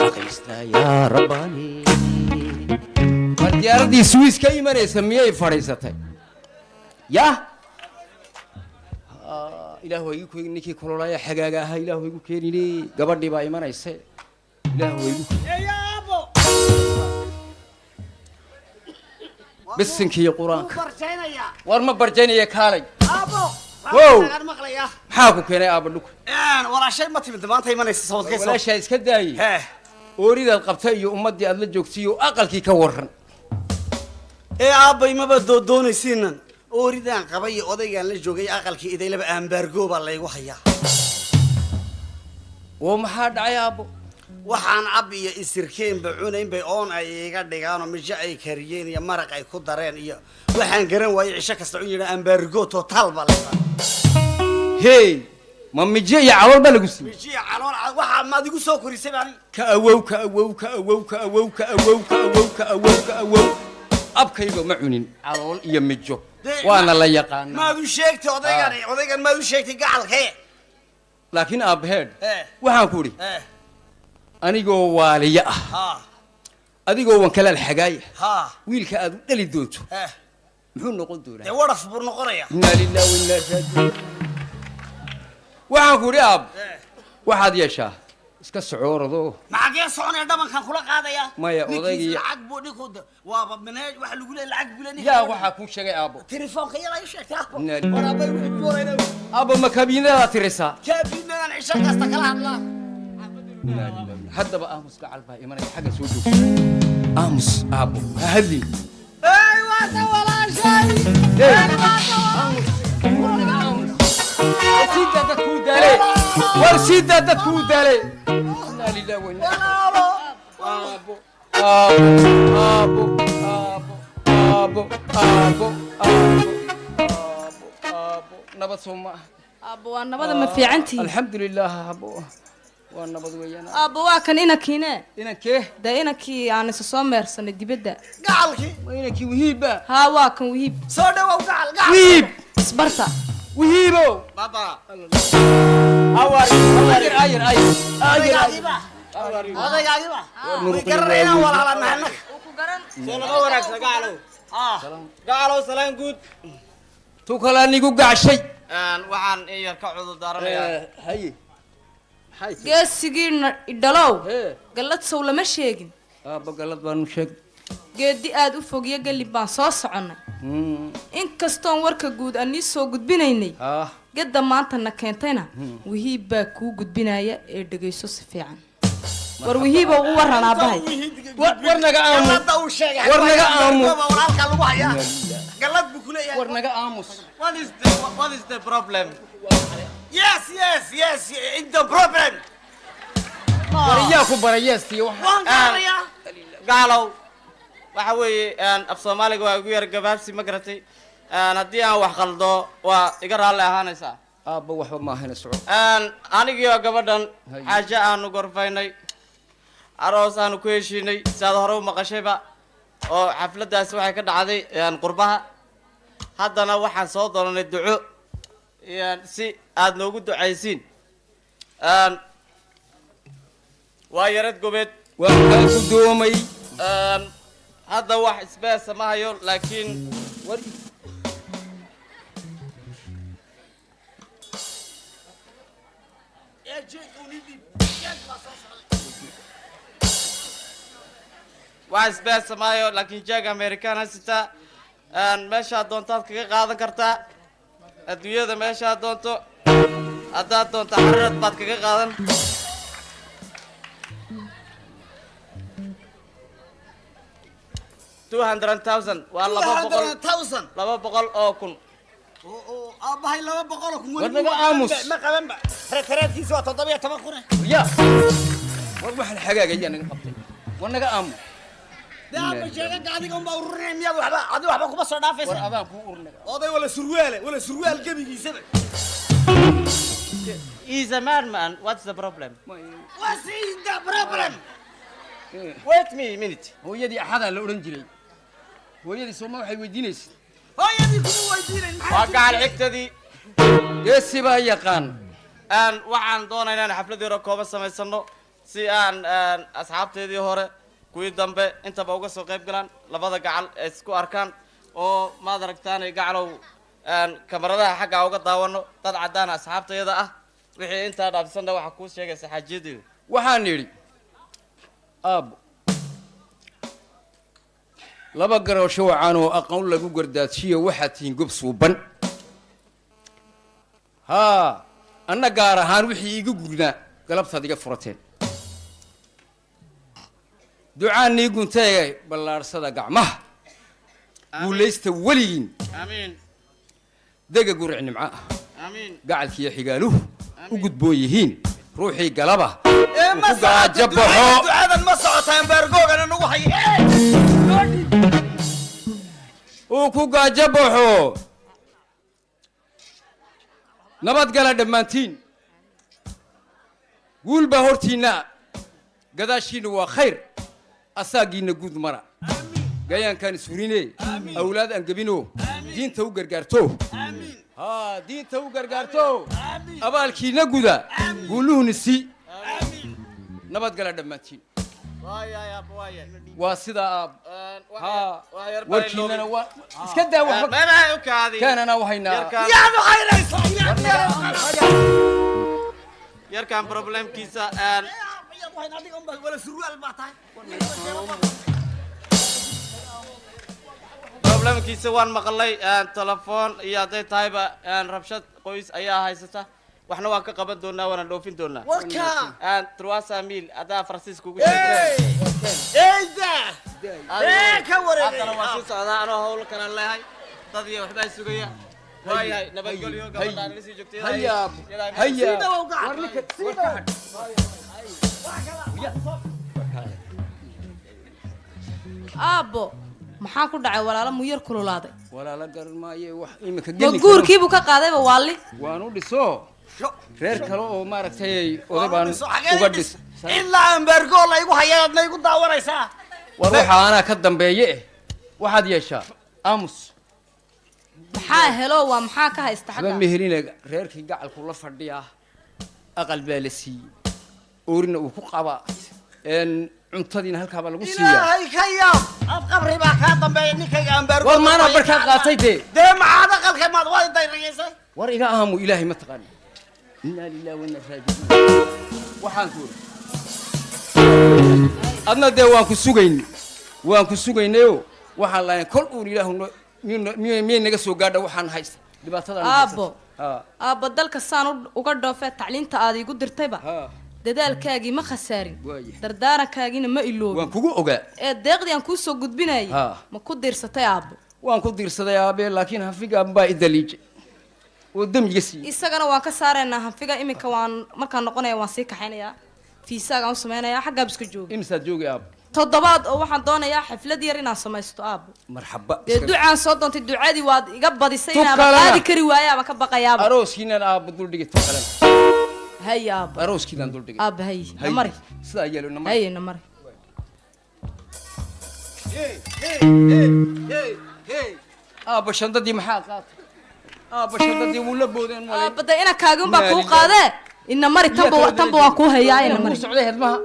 أخيسنا يا رباني. diyaaradii swiis ka imanaysa miyay fadhiisatay yah ilaah igu ninkii kulolaya xagaaga ahaa ilaah igu keenine gabadhii baa imanayse ilaah igu bisinkiiy qur'aanka. War ma barjaynaya kaalay. Maxaa ku keenay aaba dhuk walaahay ma timid maanta imanaysasawadkawalaashaa iska daaye. Ooridaad qabta iyo ummaddii aad la joogtiyo aqalkii ka waran ee aabbay maba doodoonaysiinan ooridaan qaba iyo odaygaan la joogay aqalkii idaylaba ambaargoobaa laygu hayaa. Oo maxaa dhacay aabbo waxaan ab iyo isirkeenba cunayn bay oon ay iga dhigaanoo mijo ay kariyeen iyo maraq ay ku dareen iyo waxaan garan waayey cisho kasta u yidha ambaargo totaal baa la hey ma mijo iyo calool baa lagu siiyey? Mijiya calool cad waxaa maad igu soo korisay baan. Ka awow ka awow ka awow ka awow ka awow ka awow ka awow ka awow. Abkayga ma cunin calool iyo mijo. Waana la yaqaanaa. maad u sheegtay odaygan odaygan maad u sheegtay gacalkee. Laakiin aabbaheed Eh. waxaan ku idhi eh anigoo waaliya ah. Adigoo wankalaal xagaaya wiilka aad u dhali doonto. Muxuu noqon doonaa? Wadhaf buu noqonayaa? Inaa lillahi wa inaa raajicuun. Waxaan ku idhi aab waxaad yeeshaa? Iska socoorado maxagee soconaya dhabankan kula qaadaya. Maya, odaygii- lacag buu dhinku waaba maneej waxa lagu leeyahay lacag buu leeyahay. Yaa waxaa kuu sheegay aabbo. Telefoonka yala ii sheegtay aabbo. Inaa lillahi- war aabay wuxuu doonayna aabbo. Ma kabiinadaad tirisaa kaabiinadaan cisho kasta kala hadlaa haddaba aamus gacal baa imanaya xagga soo joogta aamus aabbo ha hadli. Waata walaashay. War siidaa dadkuu daalay. Inaa. Lilah wa aabo aabo aabo aabo aabo aabo aabo nabad soo ma. Ah aabo waa nabada ma fiicantihi alxamdulilah aabo waa nabad weeyaan. Aabbo waa kan inankiine inankee dee inankii aan isa soo meersanay dibadda. Gacalkii waa inankii wihiibba haa waa kan wihiib. Soo dhawow gacal gacal wihiib! Isbarta. Wihiibo! Baba. Ayar ayar ayar odaygaadiiba odaygaadiiba way garanayaan walaalanahay annaga soo laga wanaagsan gacalow gacalow salaan guud. Tu kalaa nigu gacshay waxaan in yar ka cudur daaranayaa haye maxay tahay geesigii na- idhalow hee gallad sow lama sheegin aabba galad baanu sheeg geedi aad u fogyo galib baan soo soconnay inkastoon warka guud aan nii soo gudbinaynay ah gadda maantana keentayna wihiib baa kuu gudbinaya ee dhegayso si fiican war wihiiba u waran aabbahay war war naga aamus Yes, yes, yes, in the problem. wariyaaku barayeestiyo waan ah, gaarayaa gaalow. Waxa weeye af soomaaliga waa igu yar gabaabsi ma garatay. Haddii aan wax qaldo waa iga raalli ahaanaysaa. Aabba waxba ma ahayna soco anigiioo gabadhan xaajo aanu gorfaynay aroos aanu ku heshiinay siaad hore u maqashayba oo xafladdaasi waxay ka dhacday qurbaha. Haddana waxaan soo doonanay duco. Si aad noogu ducaysiin. Waa yarad gobeed. Waa kaa gudoomay hadda wax isbeesa ma hayo laakiin war wax isbeesa ma hayo laakiin jeeg american hasitaa meeshaad doontaad kaga qaadan kartaa. Adduunyada meeshaad doonto haddaad doonto xararad baad kaga qaadan. two hundred thousand waa laba boqol. laba boqol oo kun. Aabbahay laba boqol oo kun. War naga aamus. ma qabanba reereedkiisa waa toddoba iyo toban kun. Ya. War waxaan xagaagayaa naga qabtay. War naga aamus. Waxba kuma soo war dhaafaysa adaan kuu urnaga oday wala surwaale wala surwaal gebigiisaba He's a madman. What's the problem? what's the problem Wait me a minute. hooyadii axadaa la odhan jiray hooyadii sooma waxay weydiinaysa hooyadii kuma weydiinayn Waa gacan xigtadii. geesi baa yaqaan Aan waxaan doonaynaa inaan xaflad yaro kooban samaysano si aan asxaabteedii hore kuwii dambe intaba uga soo qayb galaan labada gacal ay isku arkaan oo maad aragtaan ay gacalow kamaradaha xagga uga daawano dad caddaan asxaabtayada ah wixii intaa dhaafsanna waxaa kuu sheegaysa xaajiyadeeda waxaan idhi aabbo laba garoosho wacan oo aqoon lagu gardaajiyo waxaad tihiin gob suuban. Haa anna gaar ahaan wixii iga gurnaa galabtaad iga furateen. Ducaanii gunteega ballaadhsada gacmaha. Guulaysta weligiin. Amiin dega guric nimco ah. Gacalkiiyo xigaaluhu u gudboon yihiin ruuxii galaba ku gaajo baxo. uu ku gaajo baxo. Nabadgala dhammaantiin. Guul baa hortiinna gadaashiinna waa khayr. Asaagiinna guud mara. Gayaankaan ishurine awlaad aan gebino diinta u gargaarto. Diinta u gargaarto. Abaalkiinna guda. Guuluhuna si. Nabadgala dhammaantiin waa sidaa aab. Warkiinana waa iska daa waxba kaanana wahaynaa problemkiisa waan maqlay telefoon iyo hadday tahayba rabshad qoys ayaa haysata. Waxna waan ka qaban doonaa waana dhoofin doonaa. Truasa mil haddaa faransiiska ugu haddana waan sii socdaa anoo hawl kale leehay dad iyo waxbaa sugaya. Waayahay nabadgelyo gabadhaan ila sii joogtay. Aabbo maxaa ku dhacay? Walaalo muyar kululaaday. Walaala garan maaye wax iminka ma geli guurkiibuu ka qaadayba waalli waan u dhiso. Reer kale oo maaragtay oday baan uga la dhis ilaa ambergoo laygu hayaad laygu daawanaysaa. War waxaa anaa ka dambeeye. Eh waxaad yeeshaa aamus. Maxaa helo? Waa maxaa ka haysta xagga? Meherina reerkii gacalku la fadhiyaa aqal baa la siiyey. Oorina uu ku qabaa cuntadiina halkaabaa lagu siiyaa. Ilaahay ka yaab! Ab qabri baa kaa dambeeya ninkayga ambergo war maanaa barkaa qaatay dee? dee maxaad aqalka maad waa dayrigaysay war iga aamu ilaahay ma taqaani. Inaa lillahi wa inaa raajicuun. Waxaan ku uri. Adna dee waan ku sugayn. Waan ku sugaynayo waxaan lahayn kol uun ilaahu no- miyay naga soo gaadha? Waxaan haysta dhibaatadan aabbo aabbo dalka saan uga dhoofee tacliinta aad iigu dirtayba dadaalkaagii ma khasaarin. Dardaarankaagina ma iloobin. Waan kugu ogaa. Ee deeqdii aan kuu soo gudbinayay ma ku diirsatay aabbo. Waan ku diirsaday aabe laakiin hafigaan baa idaliijay oo demyiga siiyey isagana waan ka saaraynaa hanfiga iminka waan markaan noqonaya waan sii kaxaynayaa fiisaagaan u samaynayaa xaggaab iska jooga imisaad joogay aabo toddobaad oo waxaan doonayaa xaflad yar inaan samaysto aabbo. Marxaba. Dee ducaan soo doontay ducadii waad iga badisay inaaba qaadi kari waayaaba ka baqayaaba hay aabbo duldhigay aabba hay Hay. namari sidaa yeelo namar hay namari aabba shandadii maxaa qaatay? Aabba shandadii wuu la boodeen dee ina kaagi unbaa kuu qaadee? Ina mari tanba tanba waan kuu hayaa ina mari. socday hedmaha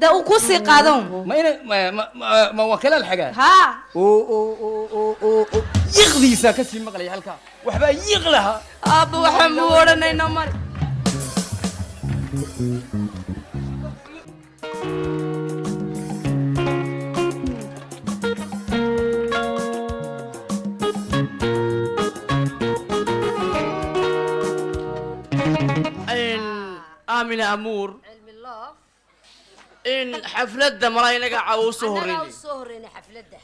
dee uu kuu sii qaadan ma ina ma waa kalaal xagaa oo yiqdiisaa ka sii maqlaya halkaa. Waxbaa yiq lahaa aabba waxaan muu odhanayna mari aamina amuur in xafladda malaa inaga caawo u soo horreynay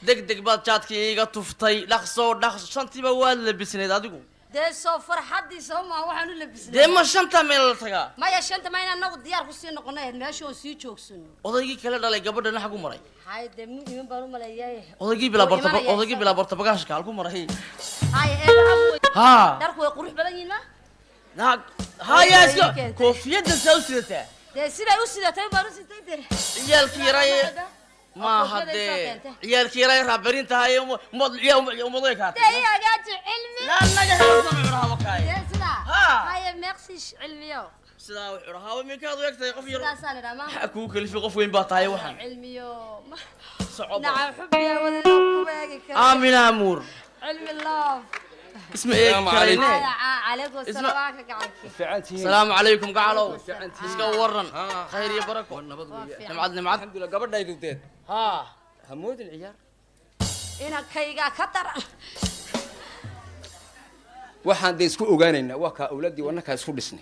deg deg baad jaadkii iiga tuftay. Dhaqsoo dhaqs shantiiba waad labisnayd adigu dee soo farxadiisa ma waxaan u labisnay dee ma shanta meel la tagaa? Maya shanta ma in anagu diyaar ku sii noqonay ahayd meesha oo sii joogsano odaygii kala dhalay gabadhana xagu maray. Hay dee mu iman baan u maleeyaay odaygii bilaa imanaya odaygii bilaa borta bagaashka halku maray hay haa dharku way qurux badan yihiin ma? Naag haya Ay, iska keentay. koofiyaddan saa u sidataa dee siday u sidatay baan u sitay dee. Ciyaalkii yaray maaha dee keentay. ciyaalkii yaray raaberin tahay umadoy kaatay dee ii hagaaji cilmi naga helo dee sidaa Ha. haye meeqsiish cilmiyo sidaa wuxuu dhahaa minkaad u egtahay qof yar kugu kalifi qof weyn baa tahay waxaan aamina amuur karayne calaykum Isma- salaam ka gacanki asalaamu calaykum gacalow iska waran khayr iyo barako nimcad nimcad alxamdulilah gabadhaydu deed haa hamoodin ciyaar inankayga ka daran waxaan dee isku ogaanaynaa waa kaa awlaaddii wanakaa isku dhisnay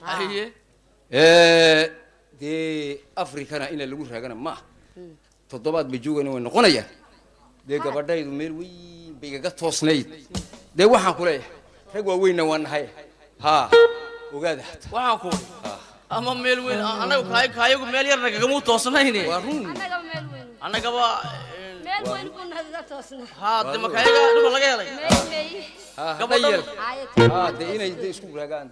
dee afrikana ina lagu raagana ma ah toddobaad ba joogana way noqonayaan dee gabadhaydu meel weyn bay igaga toosnayd dee waxaan ku leeyahay rag waaweynna waa nahay haa ogaada waxaan ku ama meel weyn anagu kaay kaayagu meel yarna kagamuu toosnayne waa run weyn annagaba meel weyn buu nagaga toosnaa haa de makaayaga dhuma laga helay meel meey haa hadda Gabadha- yeel Haye, haa dee inay dee isku raagaan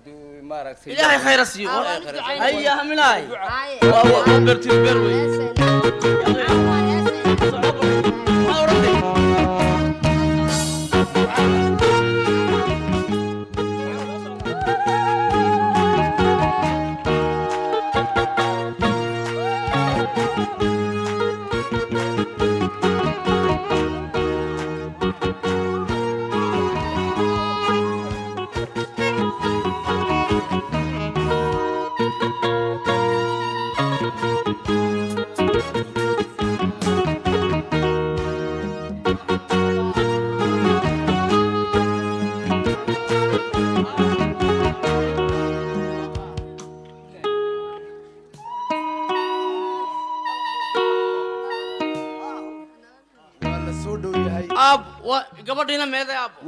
maaragtay ilaahay khayra siiyo Ah, haya haminaay waa waa waa beertiin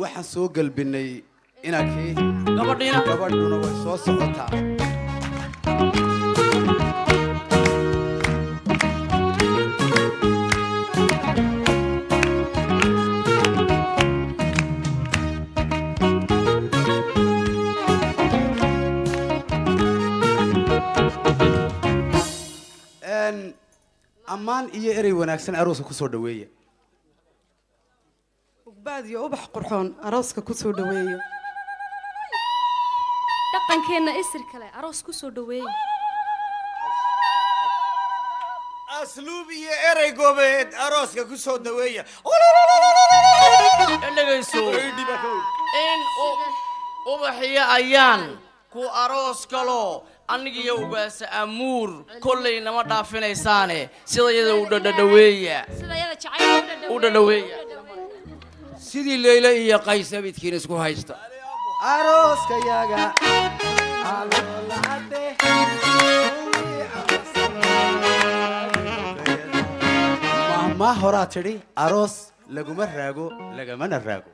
waxaan soo galbinay gabadhiina gabadhuna way soo socotaa ammaan iyo erey wanaagsan arooska ku soo dhaweeya ugbaad iyo ubax qurxoon arooska ku soo dhaweeyo. Dhaqankeenna isir kale aroos ku soo dhaweeya asluub iyo erey goobeed arooska ku soo dhaweeya. Dhegayso in ubaxiyo ayaan ku aroos galo. Anigiyo ugaasa amuur kollay nama dhaafinaysaane. Sida iyada u dhadhadhaweeya u dhadhaweeya sidii leyle iyo qays abidkiina isku haysta. Mahmaa horaa tidhi aroos laguma raago lagamana raago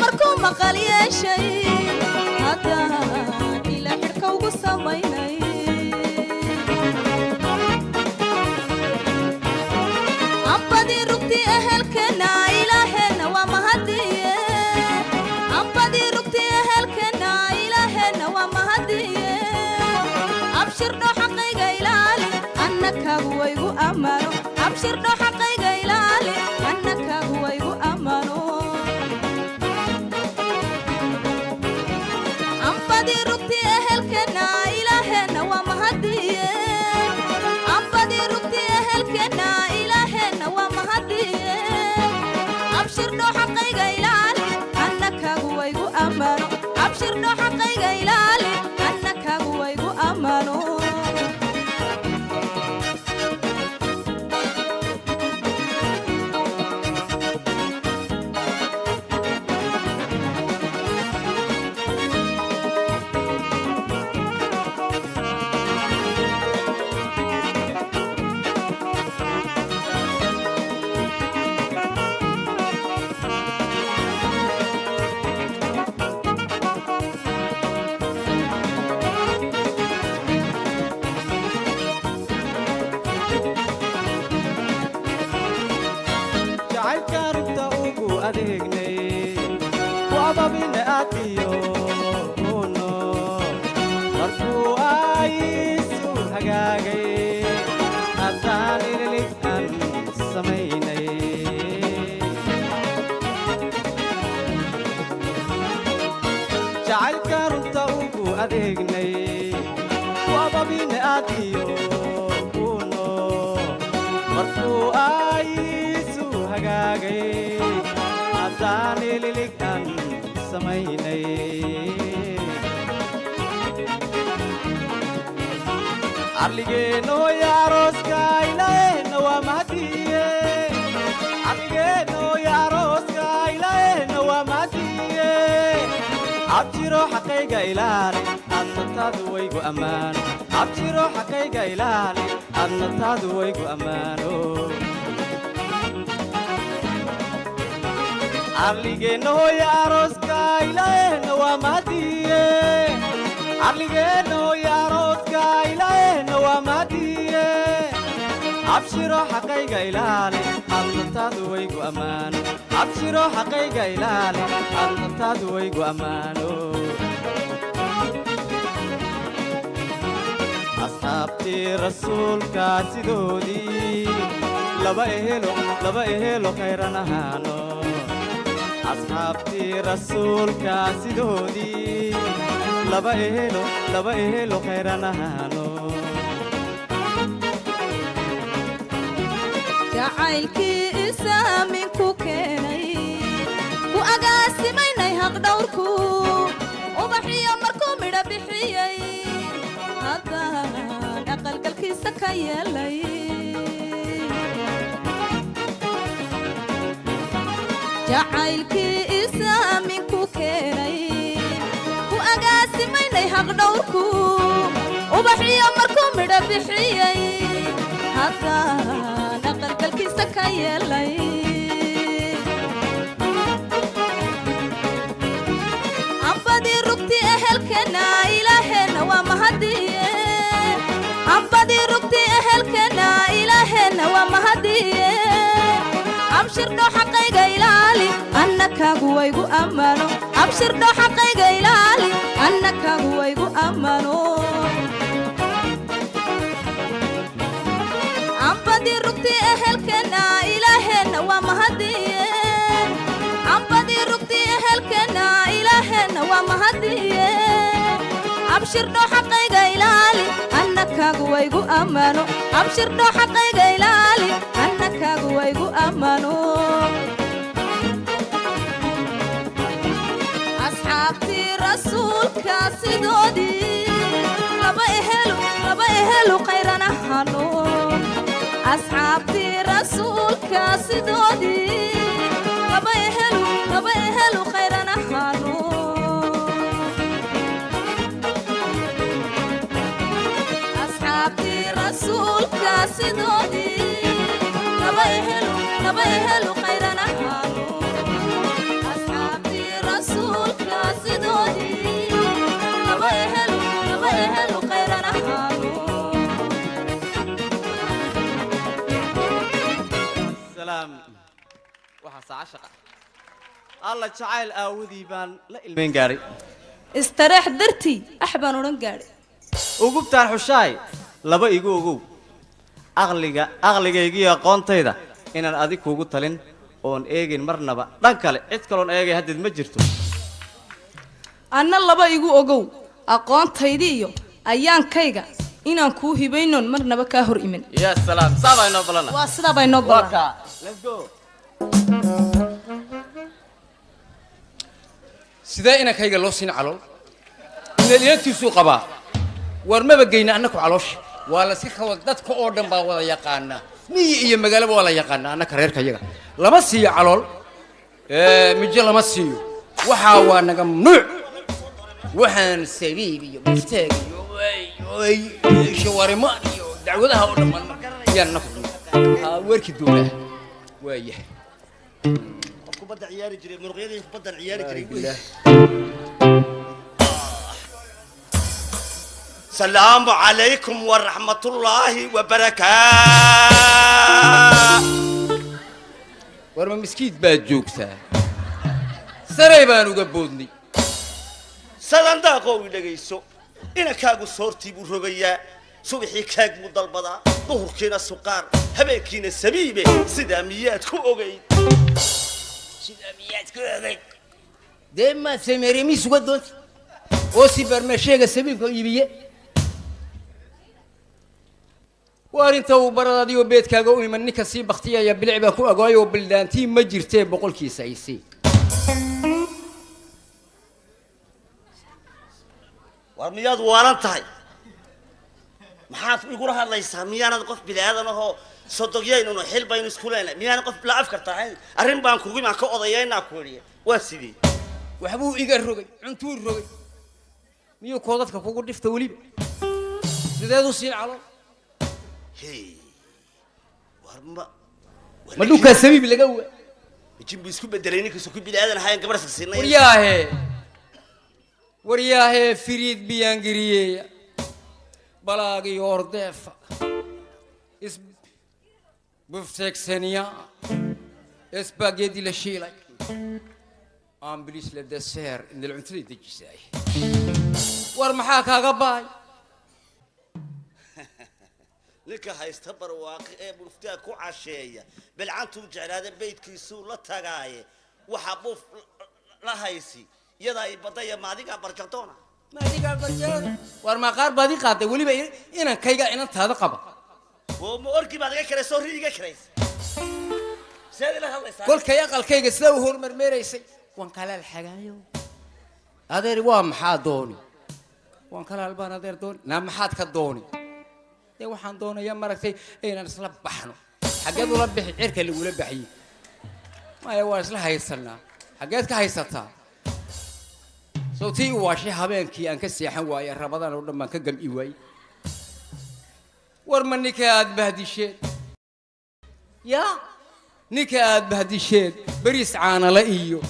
markuu maqal yeeshay haddaan ilaa xidhka ugu samaynay annakaagu waygu ammaano ahaano asxaabtii rasuulka sidoodii. Laba ehelo laba ehelo khayran ahaano jacaylkii isaaminku keenay ku agaasimaynay haqdhawrku ubaxiyo markuu midho bixiyey haddaan aqalgalkiisa ka yeelay jacaylkii isaaminku keenay. Ku agaasimaynay haqdhawrku ubaxiyo markuu midho bixiyey haddaan aqalgalkiisa ka yeelay. Ambadii rugtii ehelkeenna ilaaheenna waa mahadiye ambadii rugtii ehelkeenna ilaaheenna waa mahadiye abshirdho xaqayga ilaali annakaagu waygu ammaano abshirdho xaqayga ilaali annakaagu waygu ammaano ambadii rugtii ehelkeenna ilaaheenna waa mahadiye ambadii rugtii ehelkeenna ilaaheenna waa mahadiye abshirdho xaqayga ilaali annakaagu waygu ammaano abshirdho xaqayga ilaali annakaagu waygu ammaano asxaabtii rasuulka sidoodii laba ehelu laba ehelu qayran ahano asxaabtii rasuulka sidoodii laba ehelu laba ehelu qayran ahano asxaabtii rasuulka sidoodii alla jacayl aawadii baan la ilmayn gaadhay istareex dartii ax baan odhan gaadhay ugubtaan xushaay laba igu ogow aqliga aqligaygiiyo aqoontayda inaan adig kuugu talin oon eegin marnaba. Dhan kale cid kaloon eegay haddeed ma jirto. Anna laba igu ogow aqoontaydii iyo ayaankayga inaan kuu hibaynoon marnaba kaa hor salaam. Saabaa inoo balana waa ballan sidee inankayga loo siin calool? Inaliyantiisuu qabaa. War maba geyna annaku caloosha waa la si kawa dadka oo dhan baa wada yaqaanaa miyi iyo magaalaba waa la yaqaanaa annaka reerka yaga lama siiyo calool. Mijo lama siiyo. Waxaa waa naga mamnuuc waxaan sabiib iyo bufteeg iyo shawarimaan iyo dacwadaha oo dhan baan yaan naku weerki doonaa waayahay kubadda ciyaari jiray muruqyadii kubaddan ciyaari jiray Calaykum waraxmatullaahi wabarakaatu war ma miskiid baad joogtaa? Saray baan uga boodnay sadandaaqoo i dhegayso inankaagu soortii buu rogayaa subaxii kaag buu dalbadaa duhurkiina suqaar habeenkiina sabiibe sidaa miyaad ku ogayd sidaa miyaad ku ogayd dee maad sameeriye miis uga doonta oo si barmeesheega sabiibka iibiye waar inta uu barad adigoo beedkaaga u iman ninka sii baktiyaya bilic baa ku agooyo oo bildaantii ma jirtee boqolkiisa ay sii. War miyaad waalan tahay? Maxaad igula hadlaysaa miyaanad qof bilaadan ahoo sodogyaynunu xil baynu isku leenahay. Miyaanad qof la afkar tahay? Arrin baan kugu imaan ka odayaynaa ku idhiya waa sidii. Waxbuu iga rogay cuntuu rogay. Miyuu koodadka kugu dhifta weliba? Sideedu siin calool ma dhulkaa sabiib laga waa jin buu isku bedelay ninkiisu ku bilaadan ahayn gabarhska siinay waryaahe. Waryaahe firiid biyaangiriyeeya balaagii ordeefa is bufteegsaniya isbageedi la shiilay. Ambilis la deseer indal cuntada dejisaay. War maxaa kaaga baay ninka haysta barwaaqi ee muftaa ku casheeya. Bilcantuu jeclaada beydkiisuu la tagaaye. Waxaa buuf la haysi. Iyadaa i badaya maadigaa barjadoona maadigaa barjada war maa qaar baad ii qaaday weliba inankayga inantaada qaba. Oo ma orgii baad iga karaysa oo ri iga karaysa. Seed ila hadlaysaa kolkay aqalkayga sidaa u hormarmeeraysay waan kalaal xagaayo. Adeer waa maxaa dooni? Waan kalaal baan adeer dooni. Naa maxaad ka dooni dee waxaan doonayaa maragtay inaan isla baxno. Xaggeed ula bixi cirka lagula baxiyey. Maya waan isla haysanaa xaggeed ka haysataa sow tii u waashay habeenkii aan ka seexan waaye rabadaan oo dhan baan ka gam'i waayey. War ma ninka aad bahdisheed? Yaa ninka aad bahdisheed? Beriis caanala iyo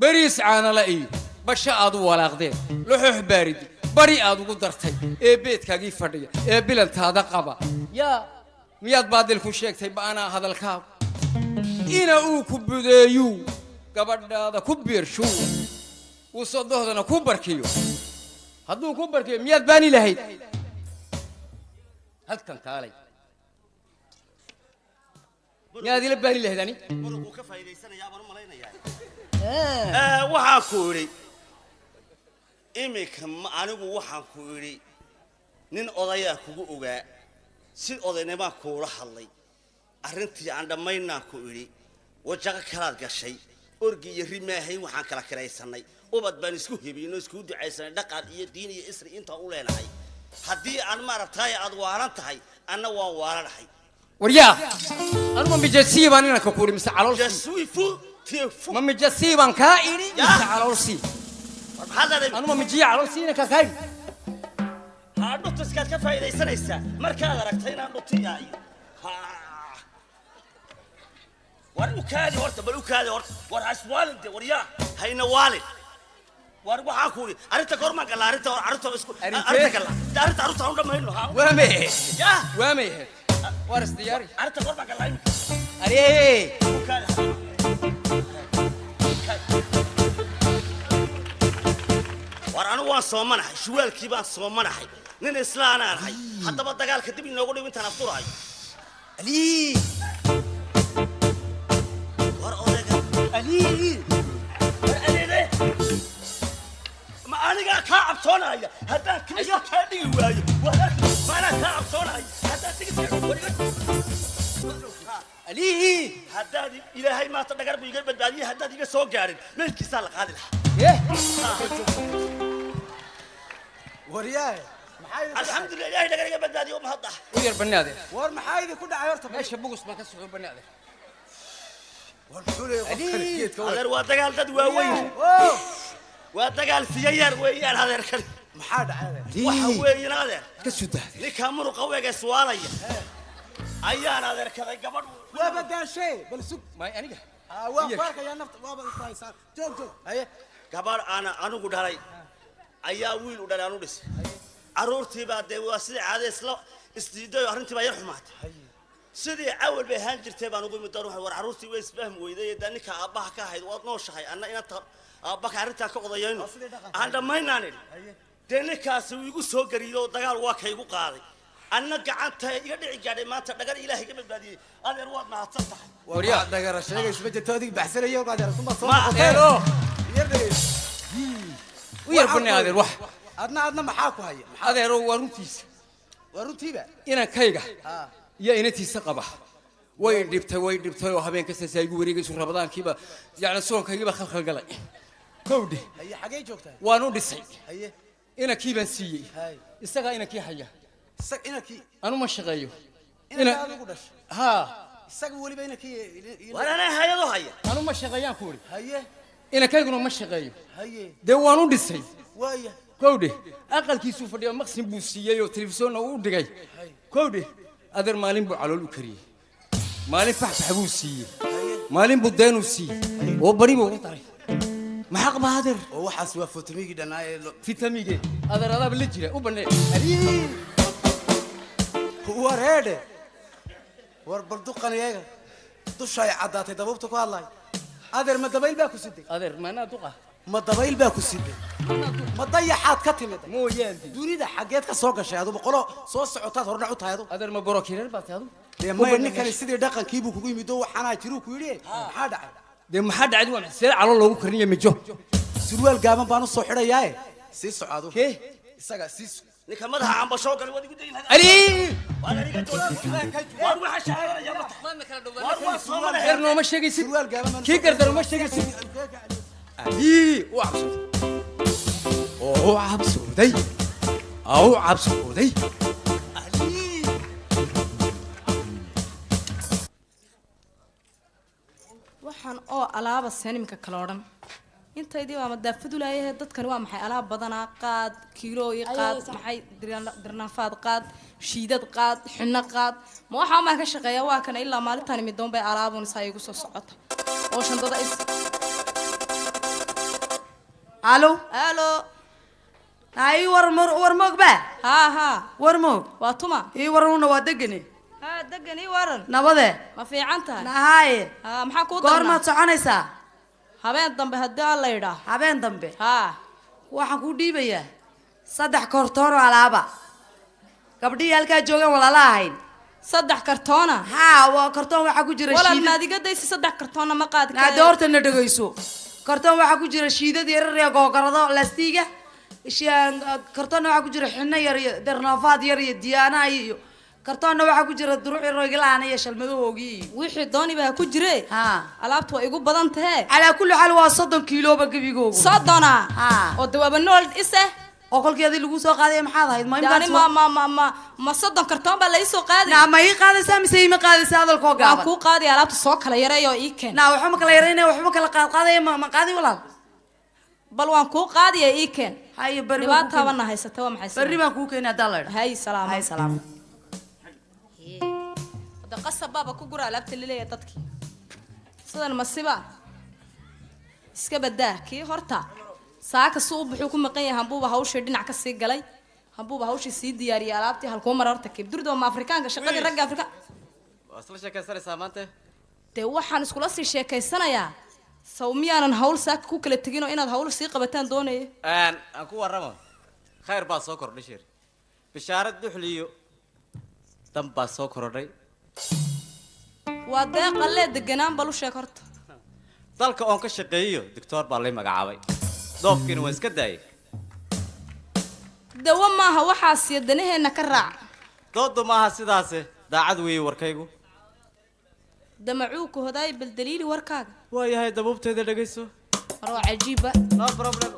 beriis caanala iyo basho aad u walaaqdeen. Laxoox baaridi bari aad ugu dartay ee beedkaagii fadhiya ee bilantaada qaba. Yaa miyaad baadil ku sheegtay ba'anaa hadalkaagu ina uu ku budeeyuu gabadhaada ku biirshuu uu sodohdana ku barkiyo. Hadduu ku barkiyo miyaad baani lahayd? Halkan kaalay. Miyaad ila baani lahayd ani? Waxaan ku idhi iminka anigu waxaan ku idhi nin odayaa kugu ogaa si odaynimaa kuula hadlay. Arrintii aan dhammaynaan ku idhi wajaqa kalaad gashay orgi iyo rimaahayn waxaan kala kiraysanay. Ubad baan isku hebiyno iskugu ducaysanay dhaqan iyo diin iyo isri intaan u leenahay. Haddii aan maaragtaay aad waalan tahay anna waan waalanahay waryaa! Anuma mijasii baan inanka ku idhi mise caloolsii jasuifu tifu ma mijasii baan kaa idhi mise caloolsii anuma mijiya caloolsii inanka kaa idhi haa dhutiskaad ka faa'iidaysanaysaa markaad aragtay inaan dhutiyaayo war u kaadi horta bal u kaadi horta. War haswaalin de war yaa hayna waalin. War waxaan ku idhi arrinta goormaan galla arrinta hor arrinta isku arrinta galla arrinta arrinta aan u dhammayno haa. Waa mayahe yaa. Waa mayahe waar isdiyaari arrinta goormaan galla imika aree war anigu waan soomanahay shuwaalkii baan soomanahay nin islaanaan ahay haddaba dagaalka dib inoogu dhiw intaan afdurahay war odayga ali war adeede ma anigaa kaa cabsoonaya haddaan kimisa kaa dhigi waayo. Waa maanaa kaa cabsoonaya haddaan ali haddaad ilaahay maanta dhagar buu iga badbaadiyey haddaad iga soo gaadhin meelkiisaa la qaadi lahaa ilaahay dhagar iga badbaadiyo mahadda. U yar banaade war maxaa idin ku dhacay horta? Meesha bugus baan ka socdo banaade adeer waa dagaal dad waaweyn. Waa dagaal siyayaar weeyaan adeerkani maxaa dhacay waxa weeyaan adeer. Ka soo daade ninkaa muruqa weega iswaalaya ayaan adeerkaday gabadh waa badaashay bal sug. May aniga? Ah, waa ku arkayaa nafta waaba ishaysaan joog joog. Haye gabadh aana anigu dhalay ayaa wiil u dhalay anu dhisay. Carruurtii baa dee waa sidii caade isla isdiiday oo arrintii baa yar xumaatay. Sidii cawal bay ahaan jirtay baan ugu imid doon war carruurtii way isfahmi weyday dee ninka aabbaha ka ahayd waad nooshahay anna inanta aabbaka arrintaa ka odayayno aan dhammaynaan idhi. Dee ninkaasi wuu igu soo gariyo dagaal waa ka igu qaaday. Anna gacanta iga dhici gaadhay maanta dhagar ilaahay iga badbaadiyey. Adeer waad mahadsan tahay. Dhagara sheegaysa ma jirto adig baxsanaya u yar banay adeer wax. Adna adna maxaa ku haya adeero waa runtiisa waa runtiiba inankayga iyo inantiisa qaba. Way dhibtay way dhibtay oo habeen kasta saa igu wareegayso rabadaankiiba yacni soonkaygiiba khalkhal galay. Kowdhe xagee joogtaa? Waan u dhisay. Inankii baan siiyey. Isagaa inankii haya. Anu ma shaqeeyo. Haa isaga weliba inankii hayado haya. Anu ma shaqeeyaan ku idhi haye inankayguna ma shaqeeyo. Dee waan u dhisay. Kowdhe aqalkiisuu fadhiya maqsin buu siiyey oo telefishoonna uu dhigay. Kowdhe adeer maalin buu calool u kariyey. Maalin faxfax buu siiyey. Maalin buu deenuu siiyey. Oo bari buu ugu daray. Maxaa qaba adeer? Oo waxaas waa ee lo- fitamige adeer adaaba la jira u banee war heedhe. War bal duqan iyaga. Dusha ay caddaatay dabuubta ku hadlaay adeer ma dabayl baa ku siday adeer maanaa duqa ma dabayl baa ku siday ma dayaxaad ka timid? Mooyaande dunida xaggeed ka soo gashay aduba qolo soo socotaad hordhac u tahay adu. Adeer ma borokireer baa tahay adu? Dee maya ninkani sidii dhaqankiibuu kugu yimid oo waxaanaa jiruu ku yidhi maxaa dhacay? Dee maxaa dhacdi waa see calool loogu kariniya mijo? Surwaal gaaban baan u soo xidhayaae sii socaadu kee? Isaga sii ninka madaxa cambashoo gale waad igu dayin ali! Waan aniga jooji waan waxa shaqaynaya ma tahay waan waa soo adeer madaxeer nooma sheegaysid. Kii soo- gardar uma sheegaysid. Ali u cabsooday oo u cabsooday aa u cabsooday waxaan oo alaaba sanimka kale odhan intaydii waa madaafad ulaayahe dadkani waa maxay? Alaab badanaa qaad kiilooyi qaad maxay? Dirna- dirnaafaad qaad shiidad qaad xinno qaad. Ma waxaa maan ka shaqeeya? Waa kana ilaa maalintaan midoon bay alaabun isaa igu soo socota oo shandada is alo? Alo? Ii war mor- war moog ba haa haa war moog? Waa tuma. Ii waruna waa degane haa degan ii waran nabade ma fiican tahay? Nahaaye. Haa maxaa kuu goormaad soconaysaa habeen dambe haddii aan la yidhaa habeen dambe. Haa waxaan kuu dhiibayaa saddex kortoon oo alaaba. Gabdhihii halkaa joogaan walaala ahayn. Saddex kartoona? Haa waa kartoon waxaa ku jira walaal shiidad. maad iga daysi saddex kartoonna ma qaadi naade horta na dhegayso kartoon waxaa ku jira shiidad yarar iyo googarado laastiiga ishaan kartoonna waxaa ku jira xinno yar iyo darnaafaad yar iyo diyaanaha iyo kartoonna waxaa ku jira duruuci roygalaana iyo shalmadahoogi wixii dooni baa ku jire. Alaabtu waa igu badan tahee calaa kulli xaal waa soddon kiilooba gebigoogu. Soddona? Oo dawaaba nool ise? Oo kolkeedii lagu soo qaaday maxaad ahayd? Ma soddon kartoon baa lai soo qaaday naa ma ii qaadaysaa mise ima qaadaysaa hadalkoo waan gaaban kuu qaadaya alaabta soo kala yaray oo ii keen. Naa waxba ma kala yaraynaya waxba kala qaadqaadaya ma ma qaadi walaal? Bal waan kuu qaadaya ii keen. Haye kuu dhibaataabana haysata waa maxay berri baan kuu keeni haddaa laydha hay salaamo hay salaamo wada qasab baaba ku gura alaabta laleeya dadkii sidan masiba iska badaa kii horta saaka si u buxuu ku maqan yahay hambuuba hawshii dhinac ka sii galay hambuuba hawshii sii diyaariyay alaabtii halkuu mara horta kib durdo ma afrikaanka shaqadii ragga afrika waa isla sheekaysanaysaa maanta dee waxaan iskula sii sheekaysanayaa saw miyaanan hawl saaka ku kala tegin oo inaad hawl sii qabataan doonaya aan ku warramo khayr baa soo kordhay shir bishaarad duxliyo dan baa soo korodhay waa deeqalee deganaan bal u sheeg horta. Dalka oon ka shaqeeyo doctoor baa lay magacaabay. Doobkiina waan iska daayay. Dawo maaha waxaas iyo danaheenna ka raac. Doodu maaha sidaase daacad weeye warkaygu. Damacuuka hodaay bal daliili warkaaga. Waayahay dabuubteeda dhegayso war waa cajiiba no problem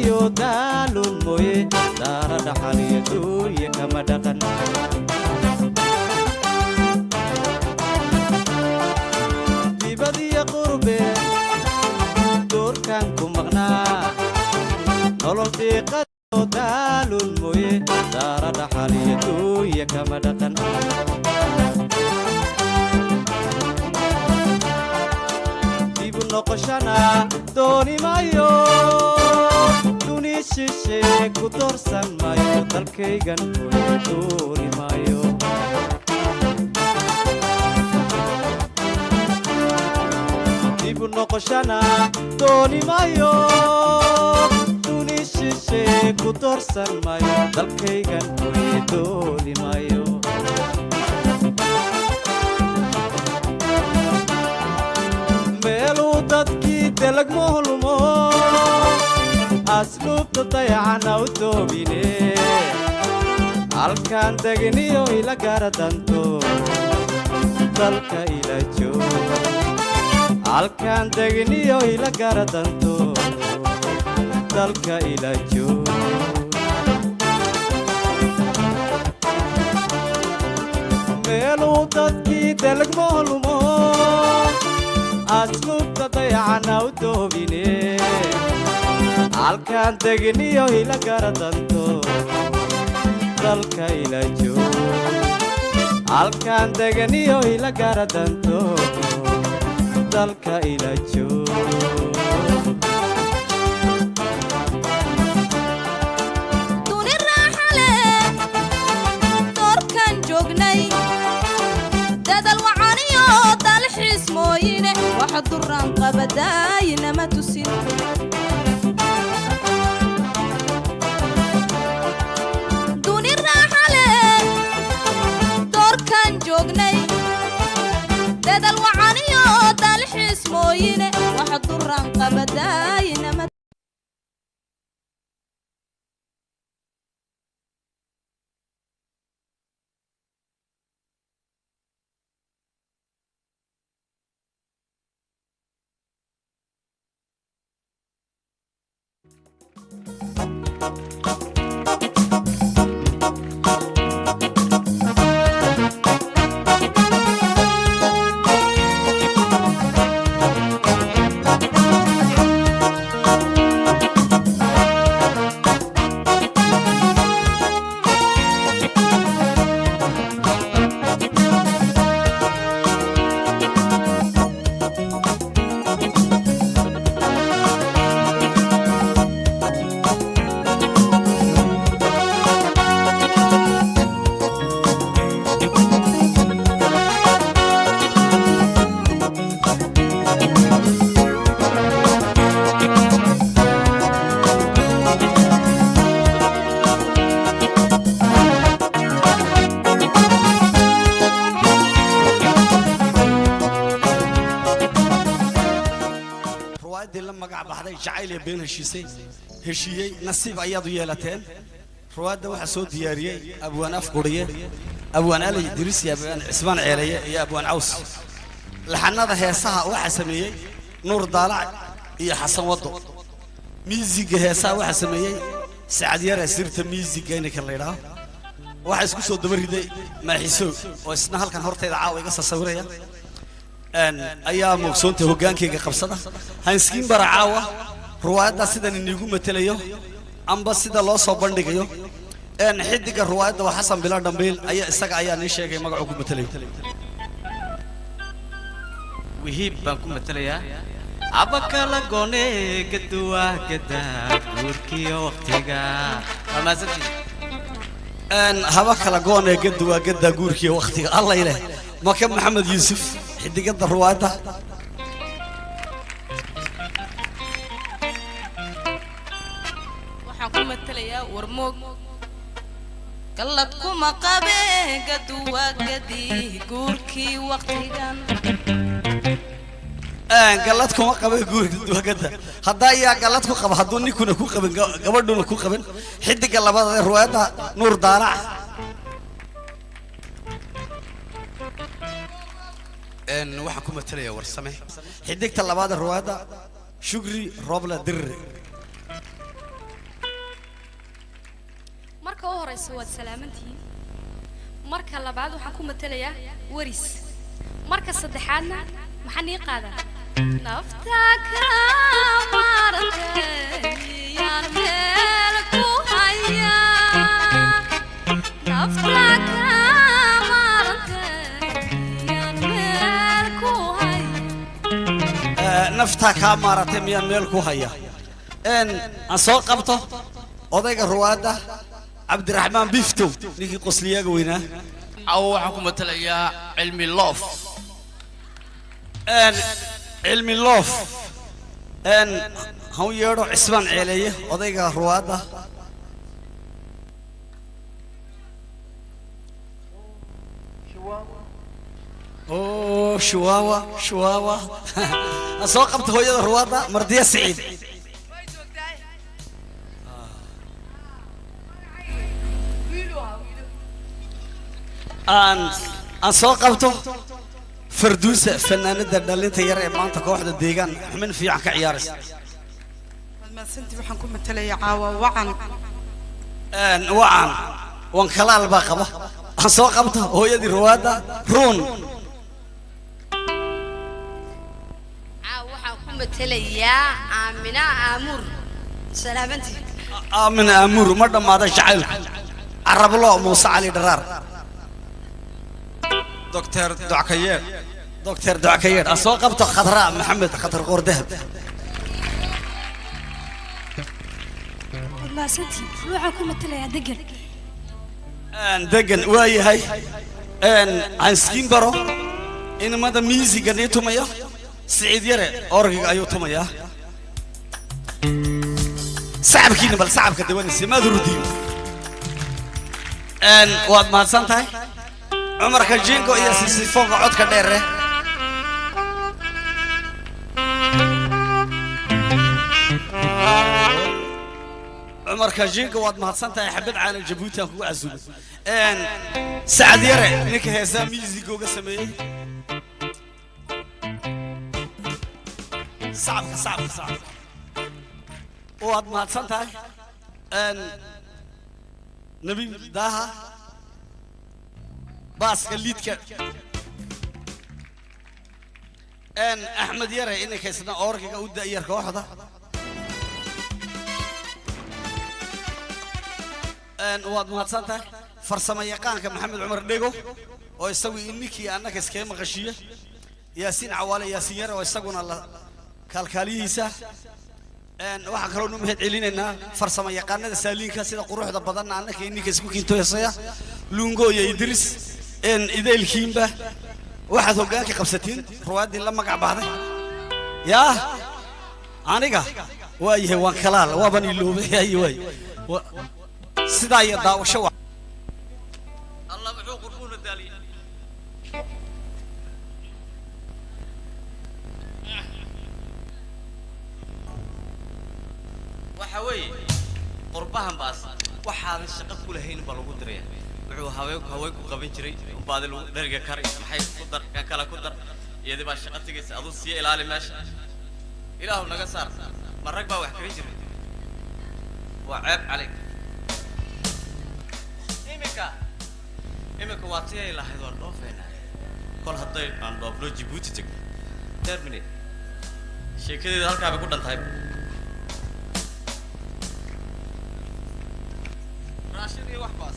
diiqadiyo daalun mooye daara dhaxaliyo duunya kama doorsan mayo dalkaygan dooni mayo. Dibu noqoshana dooni mayo. Duni shishe ku doorsan mayo dalkaygan hooyo dooni mayo. Meeluu dadkii delag mohlumo asluubta dayacana u doobine halkaan degniyo ila garadanto dalka ila joog halkaan degniyo ila garadanto dalka ila joog meeluu dadkii delag mohlumo asluubta dayacana u doobine halkaan degniyo ila garadanto dalka ila joog halkaan degniyo ila garadanto dalka ila joog duni raaxa leh joognay. Dadal wacaniyo dalxiis mooyine waxa duraan qabadaayinama been heshiisay heshiiyey nasiib ayaad u yeelateen? Ruwaayadda waxaa soo diyaariyey abwaan afguriye abwaan alay diris iyo abwaan cismaan ceeleye iyo abwaan caws laxanada heesaha waxaa sameeyey nuur daalac iyo xasan waddo. Miisiga heesaha waxaa sameeyey sacad yare sirta miisiga ininka la yidhaaho waxaa isku soo daba riday maaxiso oo isna halkan hortayda caawa iga sasawiraya ayaa muuqsoontay hoggaankayga qabsada. Hanskiin bara caawa ruwaayaddaa sidan iniigu matelayo amba sida loo soo bandhigayo een xidiga ruwaayadda waa xasan bila dhambiil ayaa isaga ayaa nii sheegay magacuu ku matelayo. Wihiib baan ku matelayaa. Abakala gone gaduwa gada guurkiyo waqtiga. Haba kala goonee gadda waa gaddaa guurkiiyo wakhtiga alla ileh maka maxamed yuusuf xidigada ruwaayadda waxaan ku matelayaa warmoog gallad kuma qabe gaduwa gadi guurkii waqtigan een gallad kuma qaban guurka duwagadda haddaa ayaa gallad ku qaba hadduu ninkuna ku qaban ga- gabadhuna ku qaban xidiga labada ee ruwaayadda nuur daalac een waxaan ku matelayaa warsame xidigta labaad ruwaayadda shugri roobla dirre marka u horeysa waad salaamantihiin marka labaad waxaan ku matelayaa waris. Marka saddexaadna maxaan ii qaadaa. Nafta ka marantayaan meel ku haya. Nafta ka marantayaan meel ku haya. Ee, naftaa kaa miyaan meel ku haya. Een aan soo qabto odayga ruwaadda cabdiraxmaan biftow ninkii qosliyaaga weynaa caawa waxaan ku matelayaa cilmi loof cilmi loof han yeedho cismaan ceeleeye odayga ruwaadda oo shuwaawa shuwaawa aan soo qabto hooyada ruwaadda mardiya siciid aan aan soo qabto farduusa fanaanada dhalinta yar ee maanta kooxda deegaan xubin fiican ka ciyaaraysa mahadsantii waxaan ku matelayaa caawa wacan wacan wan kalaal baa qaba. Aan soo qabto hooyadii ruwaadda ruun. Waxaan ku aamina aamuur. Ma dhammaada jacaylku carablo muuse cali dharaar doctor dockayeer doctor dockayeer aan soo qabto khadra maxamed khatar qoor dahab waad mahadsantihiin waxaan ku matelayaa degan een degan waa yahay een hanskiin baro inamada miisiga nii tumaya siciid yare orgiga ayuu tumayaa. Sacabkiina bal sacabka dawanaysa maad hurdiin een waad mahadsan tahay cumarka jingo iyo sisifoonka codka dheere. Cumarka jingo waad mahadsan tahay xabad caalan jabuuti aan kugu casuumay sacad yare ninka heesaa miisigooga sameeyey. Sacabka sacabka sacabka waad mahadsan tahay nabi daaha baaska liidka. Axmed yare ininka isna orgiga u da'yar kooxda. Waad mahadsan tahay? Farsamo yaqaanka maxamed cumar dhego oo isagu ininkii annaka iskaga maqashiiye yaasiin cawaale yaasiin yare oo isaguna la kaalkaaliyihiisa. Waxaan kaloo nu celinaynaa farsamo yaqaanada saaliinka sida quruxda badanna annaka ininka isku kiintoysaya luungo iyo idris idaylkiinba waxaad hoggaankii qabsatiin ruwaaddii la magac baxday yaa aniga waa yahay waan kalaal waaban iloobay ay waay Wa- sidaa iyo daawasho waxa weeye qurbahan baas waxaadan shaqo ku lahayn lagu diraya wuxuu haween ku qaban jiray baadi lagu dheriga kale ku dar iyadii shaqo tegaysa aduu sii ilaali meesha. Ilaahu naga saar ma rag baa wax jiray? Waa ceeb calayk iminka iminka waa tii ay lahayd waan dhoofeynaa kol hadday aan dhoofno jibuuti tegno terminate sheekadeeda halkaa bay ku raashin iyo wax baas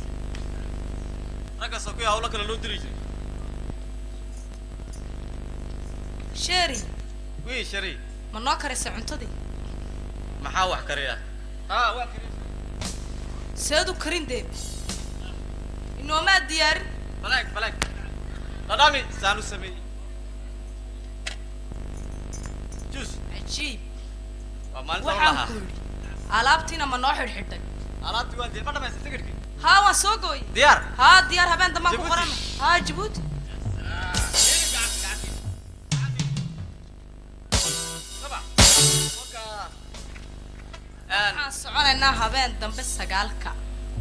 raggaasoo kuya hawlo kale loo diri jiray sheeri wii shari ma noo karaysa cuntadii maxaa wax kariya haa waa kariya seed u karin dee inoomaa diyaarin balaag balaag dhadhami saan u sameeyey jus cajiib waa maalinta waxaan ku yidhi alaabtiina ma noo xidhxidhay alaabti waa dee ma dhamaysa tigidhkii haa waan soo gooyey diyaar haa diyaar habeen dambaan ku qoran haa jabuuti waxaan soconaynaa habeen dambe sagaalka.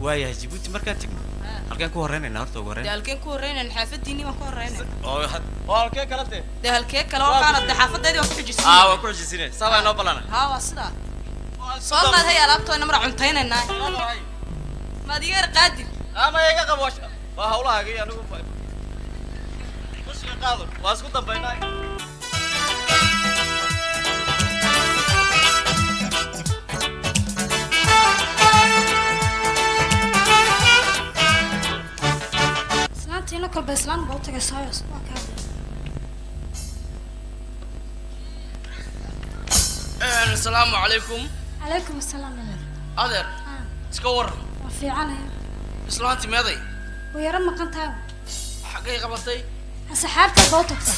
Waayahay jibuuti markaan tegno halkeen ku horeynaynaa horta ugu dee horeyn halkeen ku horreynan xaafadiinii baan ku horreynay oo had- oo halkee kala dee dee halkee kale oo qaana dee xaafadeedii waan ku xijisiin aa waa ku xujisine saa baa inoo haa waa sidaa. Soo qaad hay alaabtoona mara cuntaynaynaa maad iga yar qaadin ama iga qabo waa- hawlahaagii anigu kushiga qaado. Waa isku dambaynaa islaantiina kolba islaan baa u tagay sooyos waa kaa asalaamu calaykum calaykum asalaam adeer. Iska waran fiicanaya islaanti meeday way yaro maqan tahay xaggay qabatay? Asxaabta baa u tagta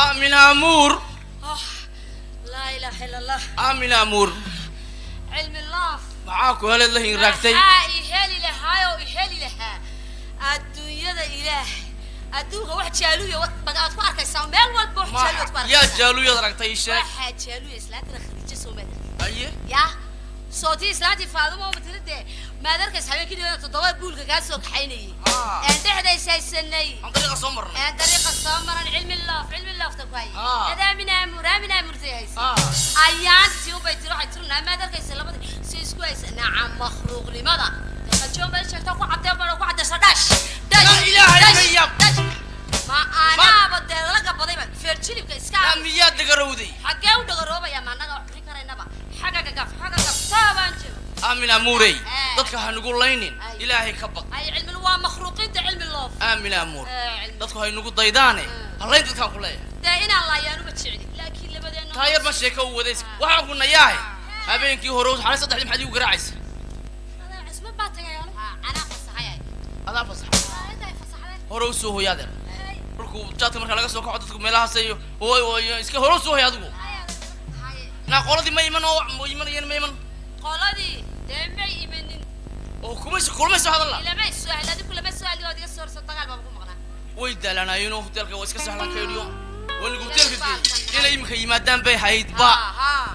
aamin amuur laa ilaaha ila allah aamin amuur. Cilmi laaf. Maxaa ku heleed la hinraagtay maxaa i heli lahaayoo i heli lahaa. Adduunyada ilaahay. Adduunka wax jaaluya bad aad ku arkaysaa meel walba wax jaaluya aad ku yaa arkaysaa. jaaluyad aragtay ii sheeg waxaa jaaluya islaantana khadiijo soo maad aye ya sootii islaantii faadumo matala dee? Maad arkaysa habeenkii dhawada toddoba buulka kaa soo kaxaynayay. Een dhexdaysaysanay aan dariiqa soo marnay. Een dariiqa soo maran cilmi loof cilmi loofta ku hayay. Ah. adaamin aamur aamin aamurtay haysa. Ah. ayaantii ubay tiri waxay tiri naa maad arkaysa labadii si isku haysa. Nacam makhluuqnimada. Qajoon bay sheegtaa ku cadee baa ku cadeysa dhash dhash ma anaaba dee laga badayba feer jilibka iska yaa miyaa dagarowday xaggee u dhagaroobaya ma annaga wax bixin karaynaba xagga gagaf xagga gaf taabaan jiro aamin amuurey Eh. dadka ha nugu laynin ilaahay ka baq aamin amuur Eh, dadku hay nugu daydaane. Hallayn dadkaan ku leeyahay. Ma sheeka u wadays. Waxaan ku nayahay. Habeenkii hore xalay saddexdii maxaad igu garaacaysa? Adaa fasax intaay fasaxdeen hore u soo hoy adeer markuu jaadka marka laga soo kaco dadku meelahaas iyo iska hore u soo hoy adigu naa qoladii ma iman oo ma imanayeen ma iman. Qoladii dee may imanin? Oo kumayso kulmayso hadalla ilamay su'aal adigu lama su'aali ood iga soo horso dagaal baan ku maqnaa. Way daalanaayeen oo hoteelka waa iska sahlan kaydhiyo wanigu hoteelka geeyey inay iminka yimaadaan bay hayd ba.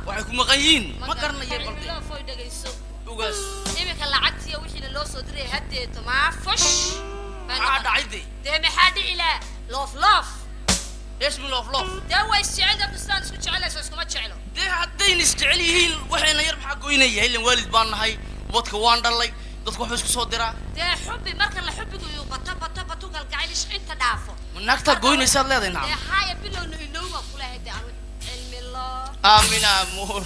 Waxay ku maqan yihiin ma garanayeen balde loofoy dhegayso ogaas iminka lacagtiiyo wixiina loo soo diray haddeeto maa fush maxaa dhacay de dee maxaa dhici laa. Loof loof loof loof dee way isjecel dadku sidaan isku jecelayso iskuma jeclo dee haddayna isjecel yihiin waxayna yar maxaa goynaya? Ilan waalid baan nahay ubadka waan dhalay dadku waxba isku soo diraa dee xubbi marka la xubbigu uu bato bato bato galgacayl inta dhaafo. Naagtaa goynaysaad leedahay nacam haaya bilowna ilowba kulahay dee anu cilmi loo. Aamin amuur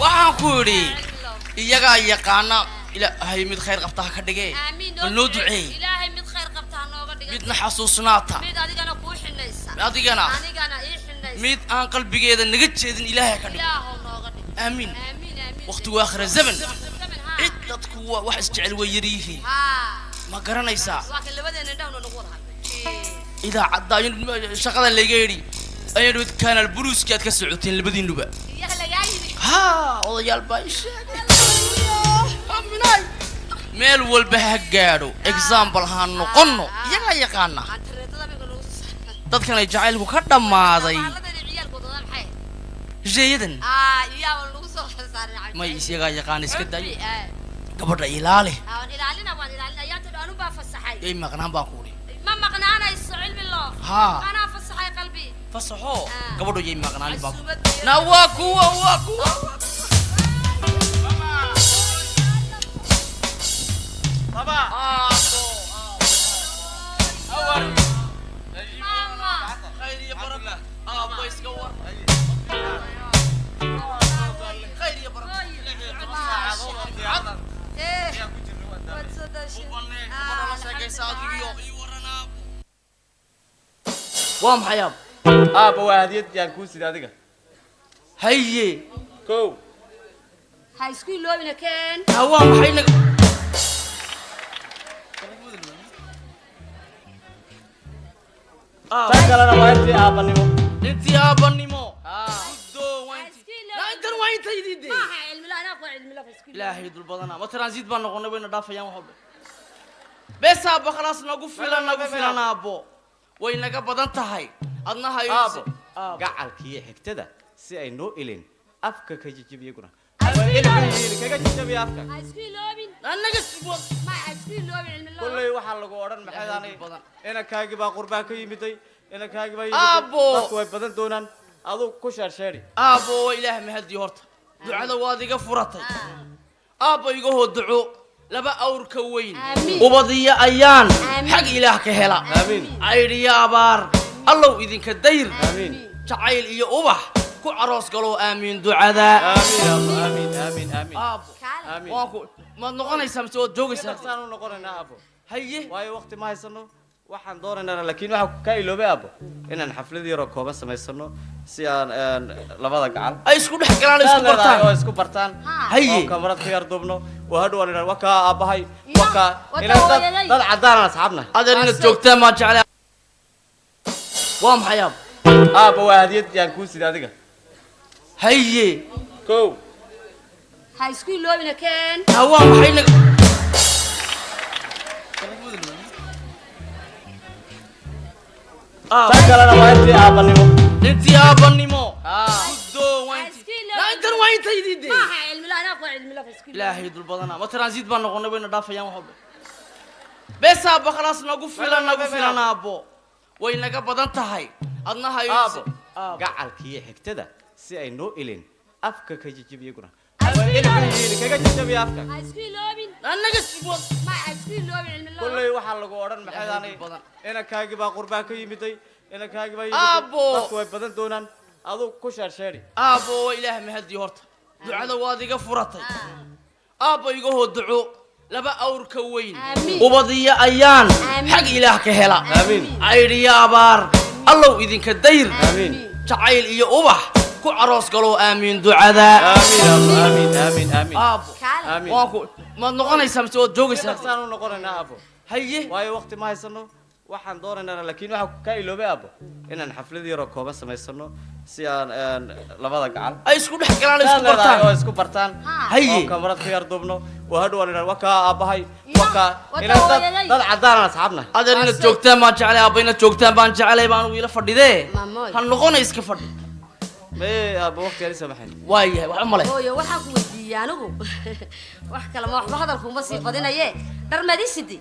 waxaan ku idhi iyagaa yaqaana ilaahay mid khayr qabta ha ka dhige aamiin bal noo duceey ilaahay mid midna xasuusnaata. Adigana mid aan qalbigeeda naga jeedin ilaahay ha ka dhige ilaahow nooga dhig. Aamiin waqtigu aakhira zaman. Cid dadku wax isjecel way yar yihiin. Haa. Ma garanaysaa idaacadda ayuu shaqada layga yidhi. Dhawid kanaal buruuski aad ka socoteen labadiinuba haa odayaal baa ii sheegay meel walba ha gaadho. Example ha noqonno. Iyagaa yaqaana? Dadkan ay jacaylku ka dhammaaday. Saaray may isagaa yaqaan iska dayo. Eh, gabadha ilaali. Yay maqnaan baan ku udhi ma maqnaanayso cilmi loo Haa. anaa fasaxay qalbi fasaxo. Ah. gabadho yay maqnaanin baan ku Casuumadii. na waa kuwa waa kuwa waa maxay aab aabba waa hadiyad yaan kuu sida adiga haye kow ha isku iloobina keen ha waa maxay kalena waa intii aabbanimo intii aabanimo intan waa intaydii de ilaahay dul badana ma transit baan noqonay wayna dhaafayaan wax walba bes aabbo khalaas nagu filan nagu filan aabbo way naga badan tahay adna hayo aabbo gacalkiiyo xigtada si ay noo ilin afka ka jijibiyaguna kaga waxaa lagu odhan maxaydaanay inankaagii baa qurbaa ka yimiday inankaagii baa Aabbo! dadku way badan doonaan aduu ku sheersheeri aabbo ilaah mahadii horta ducada waad iga furatay aabbo iga hoo duco laba awrka weyn ubadiyo ayaan xag ilaah ka hela caydhiyo abaar allow idinka dayr jacayl iyo ubax ku caroos galoo aamiin ducada. Amiin aabbo amiin amiin amiin aabbo kaale. Amiin waan ku maad noqonaysaa mise waad joogaysaa dhaqsaan u noqonaynaa aabbo haye. Waayo waqti ma haysano waxaan doonaynaa laakiin waxaa ka iloobay aabbo inaan xaflad yaroo kooban samaysano si aan labada gacal ay isku dhex galaan isku oo bartaan. isku bartaan. Haye. oo kamarad ka yar duubno. Oo hadhow aan idhaan wakaa aabbahay wakaa inaan dad caddaanan asxaabna. Adeer inaad joogtaan maan jeclay waa maxay aabbo aabba waa hadiyad yaan kuu sida adiga haye kow ha isku iloobina keen ha waa maxay tan kalena waa intii aabanimo intii iloobin intan waa intaydii de ilaahay dul badana ma transit baan noqonay wayna dhaafayaan wax walba bes aabbo khalaas nagu filan nagu filan aabbo way naga badan tahay adna hayo aabbo gacalkiiyo xigtada si ay noo ilin afka ka cilmi la kolley waxaa lagu odhan badan. inankaagii baa qurbaa ka yimiday inankaagii baa way badan doonaan. Aduu ku sheersheeri aabbo ilaah mahadii horta. Ducada waad iga furatay. Aabbo iga hoo duco. Laba awrka weyn. Ubadiyo ayaan. Xag ilaah ka hela. Caydhiyo abaar allow idinka dayr. Jacayl iyo ubax ku caroos galoo aamiin ducada. Amiin aabbo amiin amiin amiin aabbo kaale amiin waan ku maad noqonaysaa mise waad joogaysaa dhaqsaan u noqonaynaa aabbo haye. Waayo waqti ma haysano. Waxaan doonaynaa laakiin waxaa ka iloobay aabbo inaan xaflad yaroo kooban samaysano si aan labada gacal ay isku dhex galaan isku oo bartaan. isku bartaan. Haye. Oo kamarad ka yar duubno. Oo hadhow aan idhaan wakaa aabbahay wakaa inaan dad dad caddaanan asxaabna. Adeer inaad joogtaan baan jeclay aabba inaad joogtaan baan jeclay baan wiila fadhidee. Ha noqona iska fadhi mee aabbo waqti aan samaxayn waayahay wax male hooyo waxaan ku weydiiyey anigu wax kale ma waxba hadalku uma sii badinaye dharmadisidi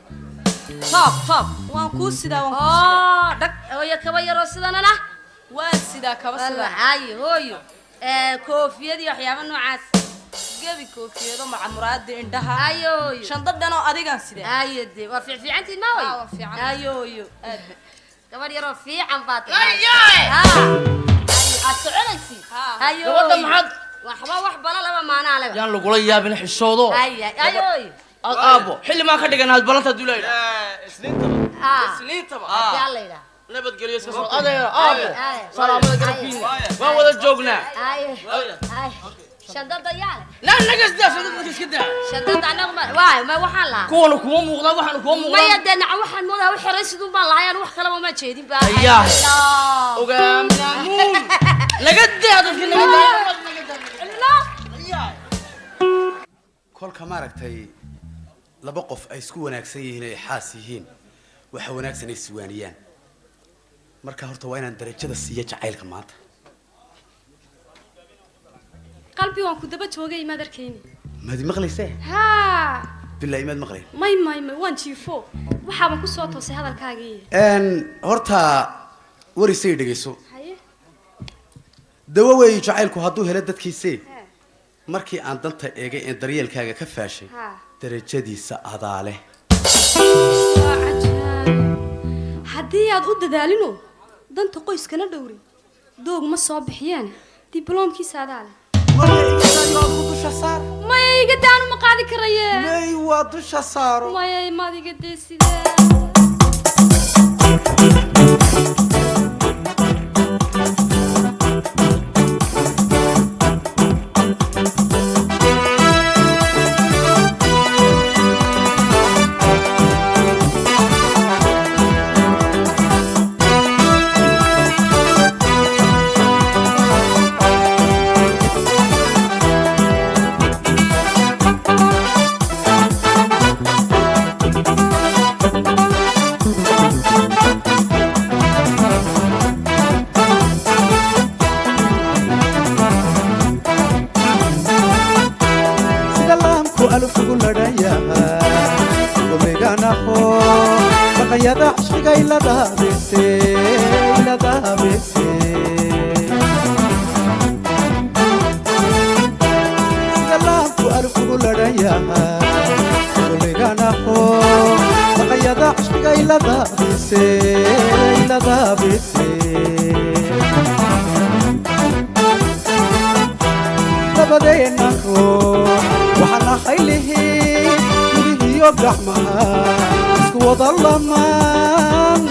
toob toob waan kuu sidaa waan kuu sidaa. Dhag hooyo kaba yaroo sidanana? Waan sidaa kaba sidaa. Walaxaaye hooyo. Ee koofiyadii waxyaaba noocaas. Gebi koofiyado macamuraada indhaha. Ayo hooyo. Shandadhanoo adigaan sidaa ayo de waa fiicfiicantiin ma Ah, hooyo? Waa fiican. ayo hooyo. Gabadh yaroo fiican baa Ayaay! Gabadha maxaad? Waxba wax bala laba maanaa leba yaan lagula yaabin hooyo Aad aabbo. Xilli maan ka dhigan aad balanta leeyahay. Isniintaba. Ah. alla yidhaah nabadgelyo iska soo adeer aabbo. Salaamada garabkiina waan wada joognaa shandada yaale naa naga sidaa shadada iska daa shandada anagu ma waay ma waxaan lahaa kuwana kuma muuqdaa waxaana kuma maya muuqdaa dee naca waxaan moodaa u xiray sidun baan lahay aan wax kalaba ma jeedin ba Ayaa. Ay, ogaaminaamuun naga daa dadka naga daa kolka maaragtay laba qof ay isku wanaagsan yihiin ay xaas yihiin waxa wanaagsan ay iswaaniyaan marka horta waa inaan darajada siiya jacaylka maanta qalbi waan ku daba joogay imaad arkayni. Maad maqlaysee? Haa. Bilaa imaad maqlayn may may may waan jiifo. Waxaaban ku soo toosay hadalkaagii horta warisay dhegayso haye. Dawo weeyi jacaylku hadduu helo dadkiisii markii aan danta eegay ee daryeelkaaga ka faashay darajadiisa adaa leh haddii aad u dadaalino danta qoyskana dhowrin doog ma soo bixiyeen dibloomkiisa adaa leh maya iga daanu ma qaadi karaye may waa dusha saaro. Maya maad iga dee sidee omeganaho baqayada iladaabese dabadeena ruux waxaan ahay lihiin gudihiyo gacmaha isku wada lamaan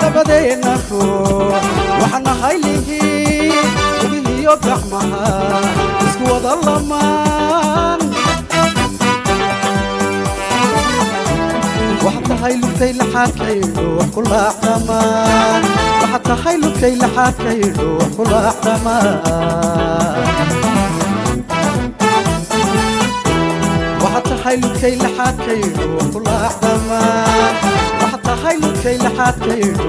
dabadeena ruux waxaan ahay lihiin gudihiyo gacmaha isku wada lamaan waxaad tahay lugtay laxaadkaydu wax ku laacdamaan waxaad tahay lugtay laxaadkaydu wax ku laacdamaan waxaad tahay lugtay laxaadkaydu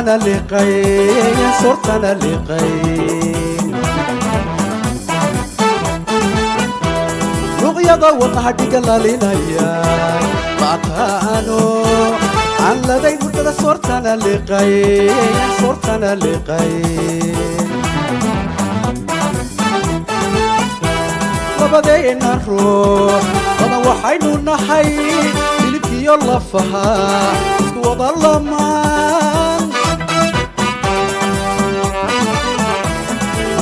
soortana liqay soortana liqay luqyada wadnaadhiga lalinaya lacabtaano aan ladayn hurdada soortana liqay soortana liqay labadeena ruux badan waxaynu nahay hilibkiyo lafaha isku wada lamaan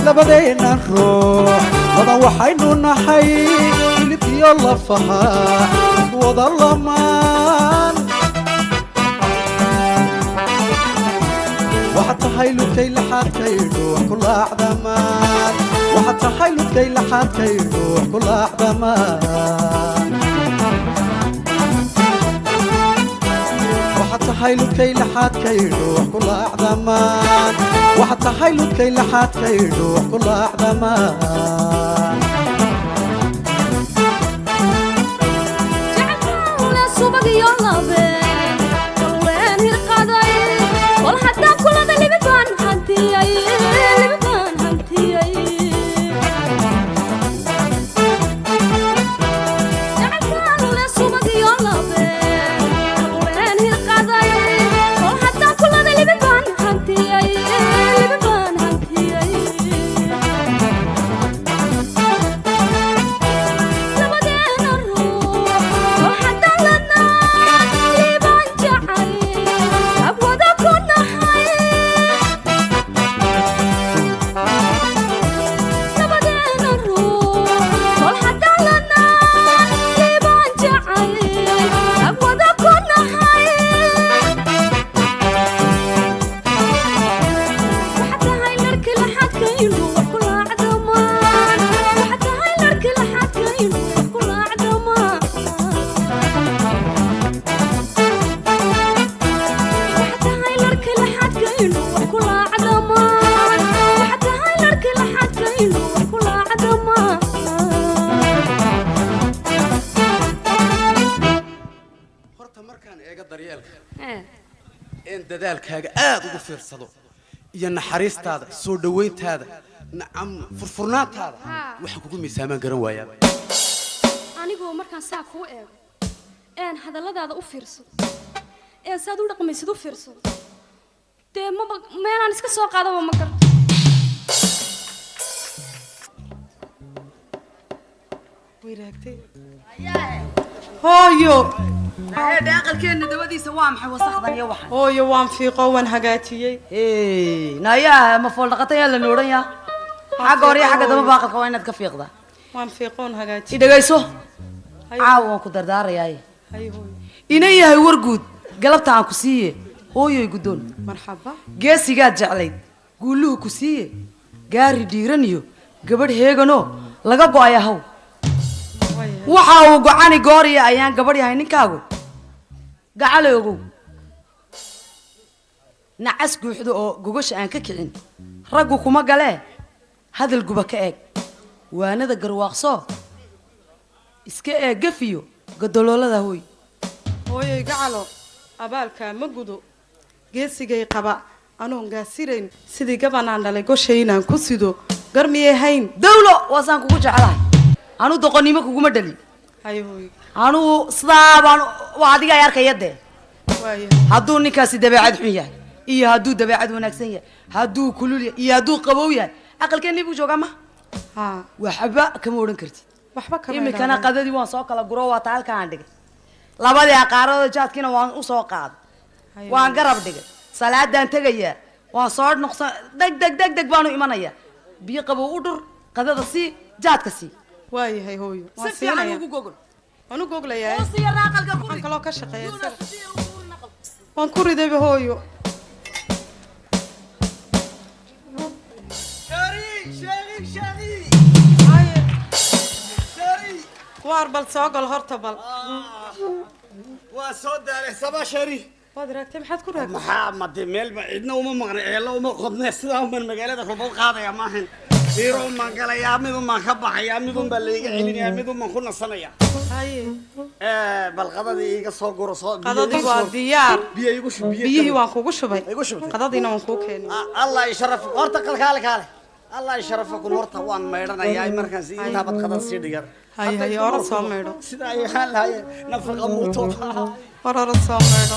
labadeena ruux badan waxaynu nahay iyo lafaha wada lamaan. Waxaad tahay ludkay laxaadkaydhu wax ku laacdamaan waxaad tahay ludkay laxaadkaydhu wax tahay ludkay laxaadkaydhu wax ku laacdamaan waxaad tahay ludkay laxaadkaydhu wax ku laacdamaan jacayl subag iyo fiirsado iyo naxariistaada soo dhowayntaada nacam furfurnaantaada waxaan kugu miisaamaan garan waayaa anigoo markaan saa kuu eego een hadalladaada u fiirsado een saad u dhaqmaysid u fiirsado dee maba meelaan iska soo qaadaba ma garto hooyo. Eedhe aqalkeenna dabadiisa waa maxay wasakdan iyo waxan? Hooyo waan fiiqo waan hagaajiyey. Nayaa ma fool dhaqatan yaa la noodhan yaa? Xagga hore iyo xagga damba baaqalka waa inaad ka fiiqdaa waan fiiqoon hagaajiyey. I dhegayso caawa waan ku dardaarayaaye ina yahay warguud galabta aan ku siiye. Hooyoy guddoon. Marxaba. Geesigaad jeclayd guulluhu ku siiye. Gaari dhiiran iyo gabadh heeganoo laga go'aya haw waxa uu gocani gooriya ayaan gabadh yahay ninkaagu. Gacale ogow nacas guuxdo oo gogasha aan ka kicin. Raggu kuma galee. Hadal guba ka eeg. Waanada garwaaqsoo iska eeg gafiyo. Godoloolada hooy. Hooyoy gacalo. Abaalkaa ma gudo. Geesigay qaba. Anoon gaasirayn sidii gabanaan dhalay goshay inaan ku sido. Gar hayn. Dawlo! Waasaan kugu jeclahay anu doqonnimo kuguma dhalin hay hooyo anugu sidaa baan waa adiga ay arkaya dee hadduu ninkaasi dabeecad xun yahay iyo hadduu dabeecad wanaagsan yahay hadduu kulul yahay iyo hadduu qabow yahay aqalkeenii buu joogaa ma ha waxba kama odhan kartid imikana qadadii waan soo kala guro waa taa halkaan dhigay labadii aqaarada jaadkiina waan u soo qaaday waan garab dhigay salaadaan tegayaa waan soo noqsan deg deg deg deg baanu imanayaa biyo qabow u dhur qadada sii jaadka sii waayahay hooyo. Waan si fiican siinaya ugu gogol waan u goglayaa Hoos iyo raaqalka ku waxaan kaloo ka shaqeeya waan ku ridayba hooyo. Waar bal soo gal horta bal. Waa soo daalay saba shari waad raagtay maxaad ku raagtay? Maxaa made meel ma cidna uma maqna ceello uma qodne sidaa uman magaalada rubad qaadaya maahan diiro umaan galayaa mid umaan ka baxayaa mid un baa layga celinayaa mid umaan ku nasanaya haye bal qadadii iga soo guro igu waa diyaar. Biyihii waan kugu shubay. Qadadiina waan kuu keenay. Allah isharaf horta kalkaale kaale allah isharafakum horta waan maydhanayaa markaas intaabad qadad sii dhigan haye ora soo maydho. Sidaa ay ahaan lahaye nafaqa muuto war ora soo maydho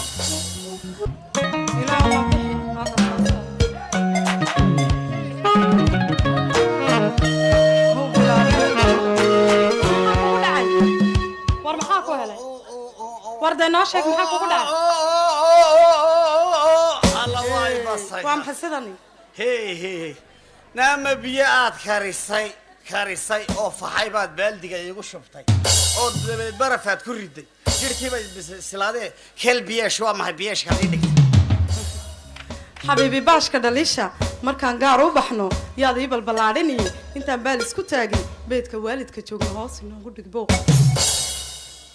war dee noo sheeg maxaa kugu dhacay alla waay basay waa maxay sidani hey hey naama biyo aad karisay karisay oo faxay baad baaldiga iigu shubtay oo dabadeed barafaad ku riday jirhkiiba bislaadee keel biyeesh waa maxay biyeeshka ii dhigtay xabiibi baashka dhaliisha markaan gaar u baxno yaad ii balballaadhiniyo intaan baal isku taagin beedka waalidka joogna hoos inoogu dhig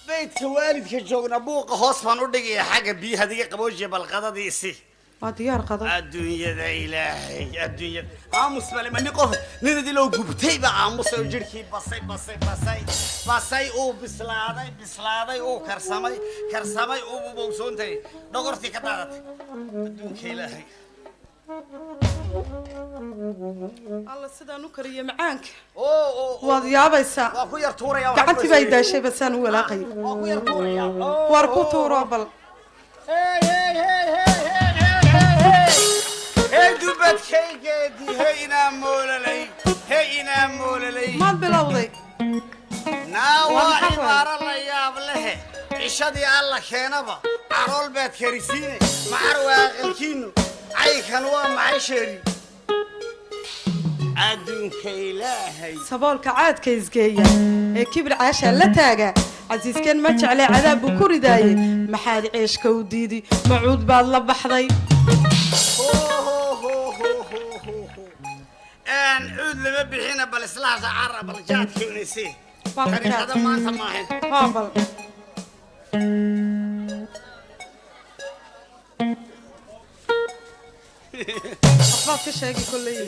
beydka waalidka joogna buuqa hoos baan u dhigaya xagga biyaha diga qaboojiya balqadadiisi waa diyaar qado. Adduunyada ilaahay adduunyada. Aamus bale ma nin qof nin idiloo gubtay ba aamusay oo jirhkii basay basay basay. Basay uu bislaaday bislaaday uu karsamay karsamay uu bubowsoontay dhogortii ka daadatay. Adduunka ilaahay alla sidaan u kariye macaanka waad yaabaysaa gacantii baa daashay basaan u walaaqay. Waa ku tuuro bal. Maad bilowday. Naa Waa waa maxaa cibaaro la yaab lehe. Cishadii alla keenaba carool baad karisiine macar waa aqalkiinu caynkan waa maxay sheeri adduunka ilaahay. Saboolka caadka isgeeya ee kibir caashaa la taaga casiiskeen ma jeclee cadaab buu ku ridaaye? Maxaad ceeshka u diidi macuud baad la baxday. Cuud lama bixina bal islaasa cara bal jaadkeynayse Waa kaniixada jaad. maanta maahan waxbaad ka sheegi kolley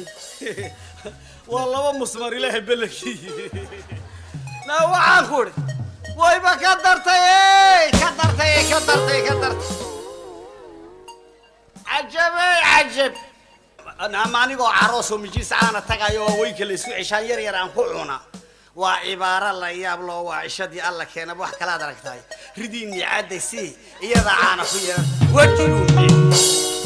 waa laba musmar ilaahay belekii naa waxaan ku wayba ka dartay ka dartay ka dartay ka dartay. Cajabey cajab. Ama anigoo caroos oo mijiis caana tagayo oo weynka la isku ceshaan yar yar aan ku cuna. Waa cibaaro la yaab loo waa cishadii alla keenaba wax kalaad aragtahay. Ridii niicadday si iyada caana ku yeelan. Wajiluumi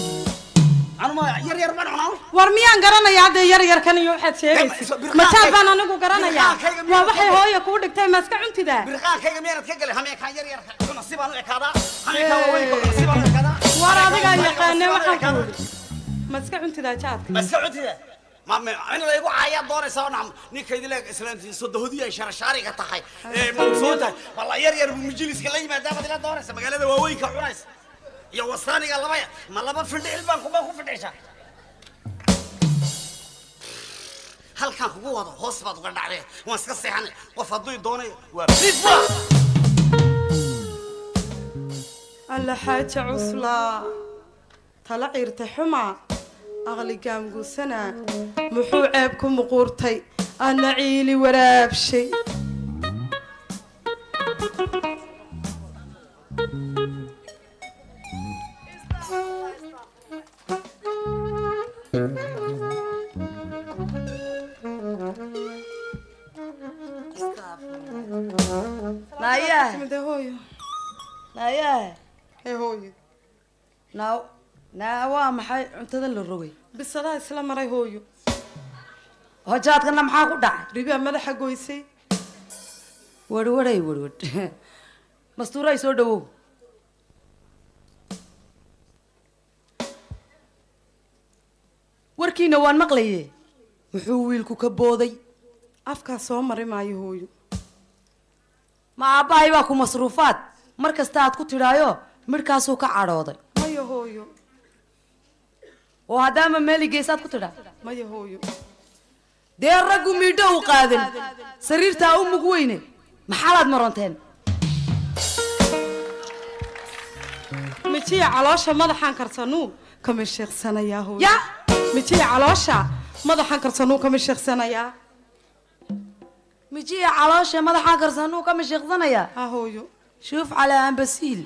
war miyaan garanaya hadda yar yarkan iyo waxaad sheegaysid majaal baan anigu garanayaa? waa waxay hooya kuu dhigtay ma iska cuntidaa war adigaa yaqaane waxaan ku idhi ma iska cuntidaa jaadka in laygu caayaa doonaysaa nacam ninkaydi leeg islaantii sodohodii ay sharashaariga tahay. Ee mawsuun tahay? Walla yar yar buu majliska la yimaadaa baad ila doonaysa magaalada waaweynka cunaysa iyo wasaaniga labaya ma laba findhicil baan kuma ku findhicsaa halkaan kugu wado hoos baad uga dhacdee waan iska seexanay. Qof hadduu doonayo waa fifa alla xaaja cuslaa tala ciirta xumaa aqli gaamguusanaa muxuu ceeb ku muquurtay? Adna ciili waraabshay naayahe Mide hooyo naa naa waa maxay cuntada la rogay? Bisadaa isla maray hooyo hojaadkana maxaa ku dhacay? Ribaa madaxa goysay. Werwaray werwad mastuuray soo dhawow. Warkiina waan maqlaye muxuu wiilku ka booday? Afkaa soo mari maayo hooyo ma aabbahay baa ku masruufaad. Mar kasta aad ku tidhaayo midhkaasuu ka cadhooday. Maya hooyo oo haddaama meeli geesaad ku tidhaa. Maya hooyo dee raggu miidho u qaadan sariirtaa u mug weyne. Maxaalaad maronteen mijiya caloosha madaxaan karsanuu kama sheeksanayaa hooyo. Ya! Mijiya caloosha madaxaan karsanuu kama sheeksanayaa mijiya caloosha madaxaa karsanuu ka mashiiqsanayaa ha hooyo shuuf calaa ambasiil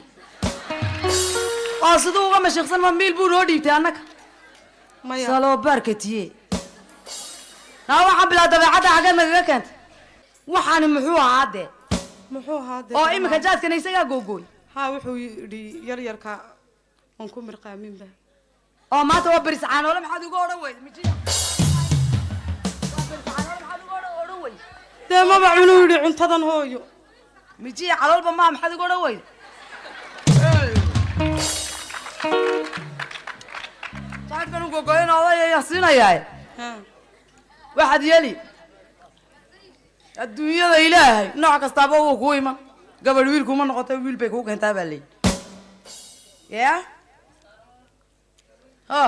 oo siduu uga mashiiqsan ma miil buu noo dhiibtay annaga? Maya. Saloo baarkatiye naa waxaa bilaa dabeecadda xaggeed nagaga keentay? Waxaani muxuu ahaa dee? Muxuu ahaa dee? Oo iminka jaadkana isagaa googooy. Haa wuxuu yidhi yar yarka aan ku mirqaaminba oo maanta waa beris caanoole maxaad uga odhan weyda mijiya? Waa beris caanoole maxaad uga odhan- weyda dee maba cunuu yidhi cuntadan hooyo. Mijiya caloolba maa maxaad uga odhan weyda jaadkan u gogoyn odayaya siinayaa Ha. waxaad yeeli adduunyada ilaahay nooc kastaaba wuu kuu iman gabadh wiil kuma noqota wiil bay kuu keentaa baa leeyi. Ya o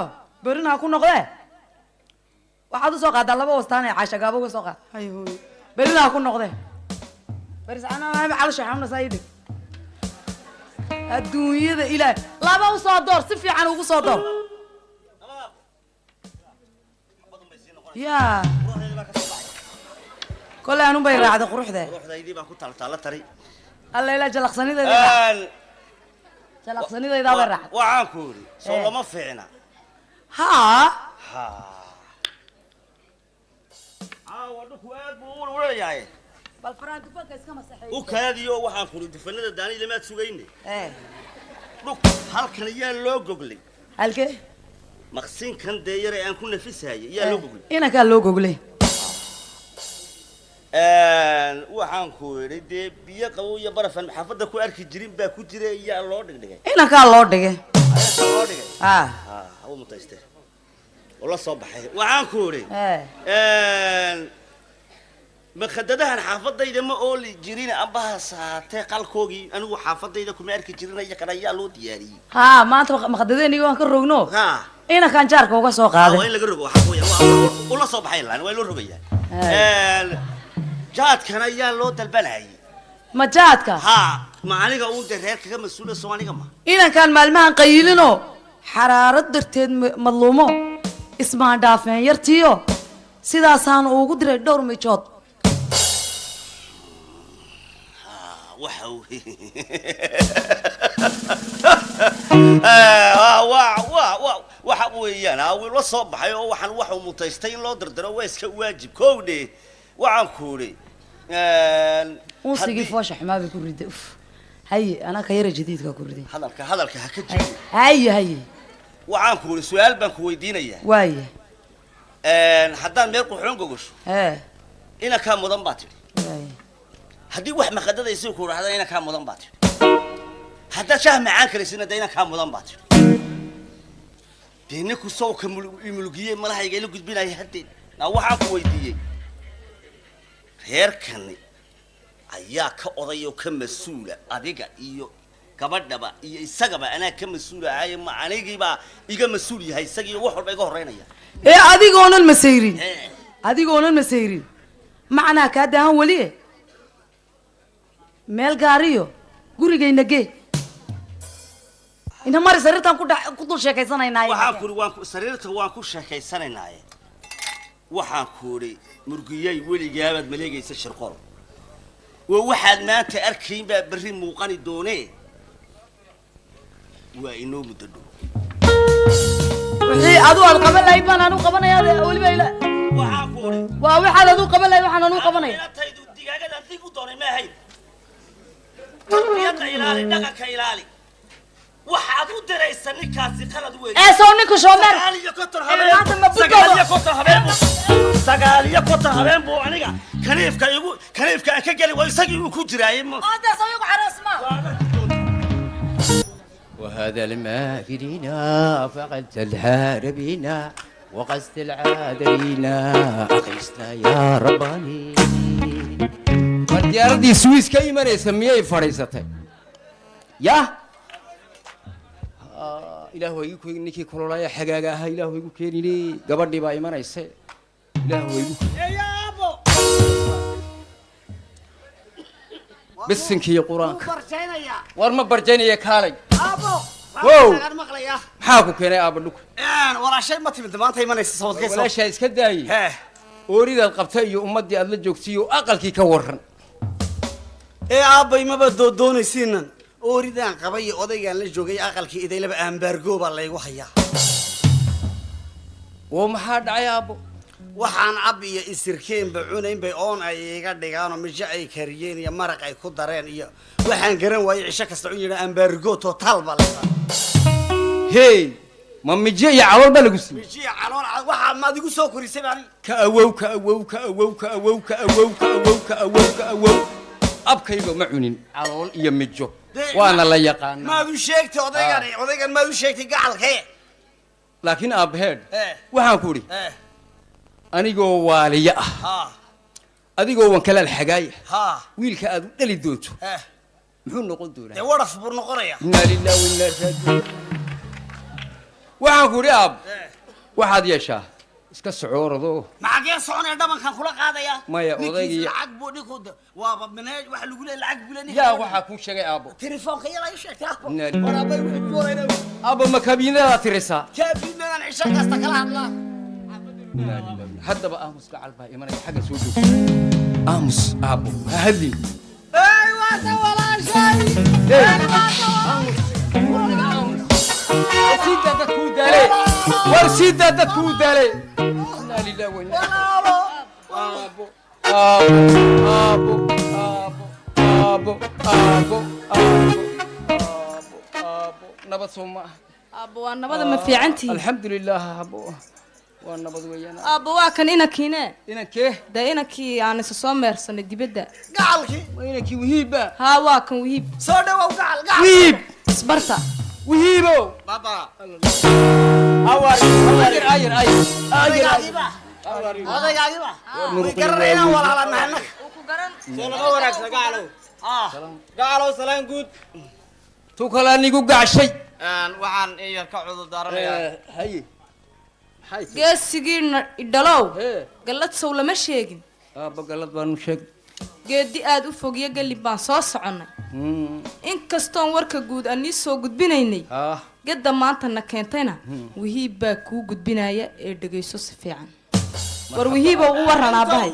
berina ha ku noqdee? Waxaad u soo qaadaa laba wastaan ee caasha gaabo uga soo qaad beridaa ku noqdee. Calshaaamnasaayidhi adduunyada ilaah laba u soo door si fiican ugu soo door. Ya kole anun bay raacda quruxde allala jalaqsanideeda jalaqsanidaydaabay raacda waxaan ku yidhi soo eh. lama fiicna. Ha u kaadiyo waxaan ku yidhi dufanada daani lamaad sugayne ee dhulk halkan yaa loo goglay. Halkee maqsinkan dee yare aan ku nafisahayay yaa loo goglay. inankaa loo goglay. Waxaan ku yidhi dee biyo qabow iyo barafan xaafadda ku arki jirin baa ku jira yaa loo dhigdhigay. Inankaa loo dhigay. Loo dhigay? Ah. Ha hawa mutayste oo la soo baxay. Waxaan ku yidhi ee makadadahan xaafadayda ma ooli jirin ambaha saatee qalkoogii anigu xaafadayda kuma arki jirin iyo kan ayaa loo diyaariyey. Haa maanta maqdadeennigi waan ka rogno. Ha inankaan jaarka uga soo Ah, waa in qaaday laga rogo waxaa weeyaan ula soo baxay laan waa loo rogayaa. Jaadkan ayaa loo dalbanayay ma jaadka? Ha ma aniga uun dee reer kaga mas'uula soo aniga ma. Inankaan maalmahan qayilino xaraarad darteed ma- madluumo ismaan dhaafeen yartiyo sidaasaan ugu diray dhowr mijood waxa waa waa waxa weeyaan aa wuu la soo baxay oo waxaan waxuu mutaystay in loo dardaro waa iska waajib. Kow dhe waxaan ku idhi unsigii foosha xumaa bay ku riday uf haye anaa ka yara jadiidka ku riday hadalka hadalka ha ka jiro haye haye. Waxaan ku idhi su'aal baan ku weydiinayaa waaye. Haddaan meel quxoon gogosho ee. inankaa mudan baa tidhi haddii wax maqadadaysi ku dhahda inankaa mudan baa tidhi haddaad shaah macaan karaysina de inankaa mudan baa tidhi dee ninku sawka imulgiyey malahayga ila gudbinaya haddeed naa waxaan ku weydiiyey. Reerkani ayaa ka oday oo ka mas'uula adiga iyo gabadhaba iyo isagaba. Anaa ka mas'uula ahaye ma anigiibaa iga mas'uul yahay isagiiyo wax walba iga horreynaya. Ee adigoonan masayrin adigoonan masayrin macnaa kaa daahan weli e meel gaariyo gurigayna gee ina mari sariirtaan ku dul sheekaysanaynaaye sariirta waan ku sheekaysanaynaye waxaan ku idhi murgiyay weligaabaad maleegaysa shirqol waa waxaad maanta arkayn baa berri muuqani doonee? Waa inoo muddo dhow. Wixii adu aad qaban lahayd baan anu qabanayaa weliba ila waa waxaad adu qaban lahayd waxaan anu qabanaya. inantaydu digaagadan dib u doonay ma tarbiyada ilaali dhaqanka ilaali. Waxaad u diraysa ninkaasi qalad weyn. Eesow ninku shoomer sagaal iyo konton habeen buu aniga kaniifka igu kaniifka aan ka geli waa isagii uu ku jiraayay وهذا الماكرين فقد تلهاربينا وقست العادلين أخلصنا يا رباني diyaaradii swiss ka imanaysa miyay fadhiisatay ya igu keeni ninkii kulolaya xagaaga ahaa ilaah waa igu keenine gabadhii baa imanaysa ilaah waa igu bisinkiiyo qur'aanka war ma barjaynaya kaalay Wow. maxaa ku keenay aaba dhuku walaashay ma timid maanta imanaysa sawdkaysa walaashaa iska daayey ooridaad qabta iyo ummaddii aad la joogtay iyo aqalkii ka warran ee aabbay maba doodoonaysiinan ooridaan qabay iyo odaygaan la joogay aqalkii idaylaba aambaargoo baa laygu hayaa. Oo maxaa dhacay aabbo? Waxaan ab iyo isirkeenba cunayn bay oon ay iga dhigaan oo mijo ay kariyeen iyo maraq ay ku dareen iyo waxaan garan waayey cisho kasta un yidha aambaargoo totaal baa laysa hey ma mijo iyo calool baa lagu siiyey? Mijiya calool cad waxaa maad igu soo korisay baan ka awow ka awow ka awow ka awow ka awow ka awow ka awow ka awow abkayga ma cunin. Calool. Iyo mijo. Waana la yaqaanaa. maad u sheegtay odaygan odaygan maad u sheegtay gacalkee? Laakiin aabbaheed Eh. waxaan ku idhi eh. anigoo waaliyo ah. Adigoo wan kalaal xagaaya wiilka aad u dhali doonto. Eh. Muxuu noqon doonaa? Waraf buu noqonaya. Inaa lillahi wa inaa raajiun waxaan ku idhi aab. Waxaad yeeshaa iska socoorado maxagee soconaya dhabankan kula qaadaya? Maya, odaygii- lacag buu dhinku waaba mineej waxa lagu leeyahay lacag buu leeyahay. Yaa waxaa kuu sheegay aabbo. Telefoonka yala ii sheegtay Inaa lillahi- waraabay wuxuu joorayna aabbo ma kabiinadaad tirisaa kaabiinadan cisho kasta kala hadlaa haddaba aamus gacal baa imanaya xagga soo joogto aamus aabbo ha hadlin ey waata walaashay! Warsiidaa dadku u daale warsiidaa dadku u daale inaa lillahi wa inaa aabbo aabbo aabbo aabbo aabbo aabbo aabbo nabad soo ma ah aabbo waa nabada ma fiicantihi alxamdu lilah aabbo waa nabad weeyaan. Aabbo waa kan inankiine inankee dee inankii aan isa soo meersanay dibadda. Gacalkii waa inankii wihiibba. Haa waa kan wihiib. Soo dhawow gacal gacal wihiib isbarta wihiibo gacalow salaan guud tu kalaa nigu gacshay waxaan in yar ka cudur daaranayaa haye geesigiina idhalow gallad sow lama sheegin aabba galad baanu sheeg geedi aad u fogyo galib baan soo soconnay inkastoon warka guud aan nii soo gudbinaynay ah. gedda maantana keentayna wihiib baa kuu gudbinaya ee dhegayso si fiican. War wihiibow u waran aabbahay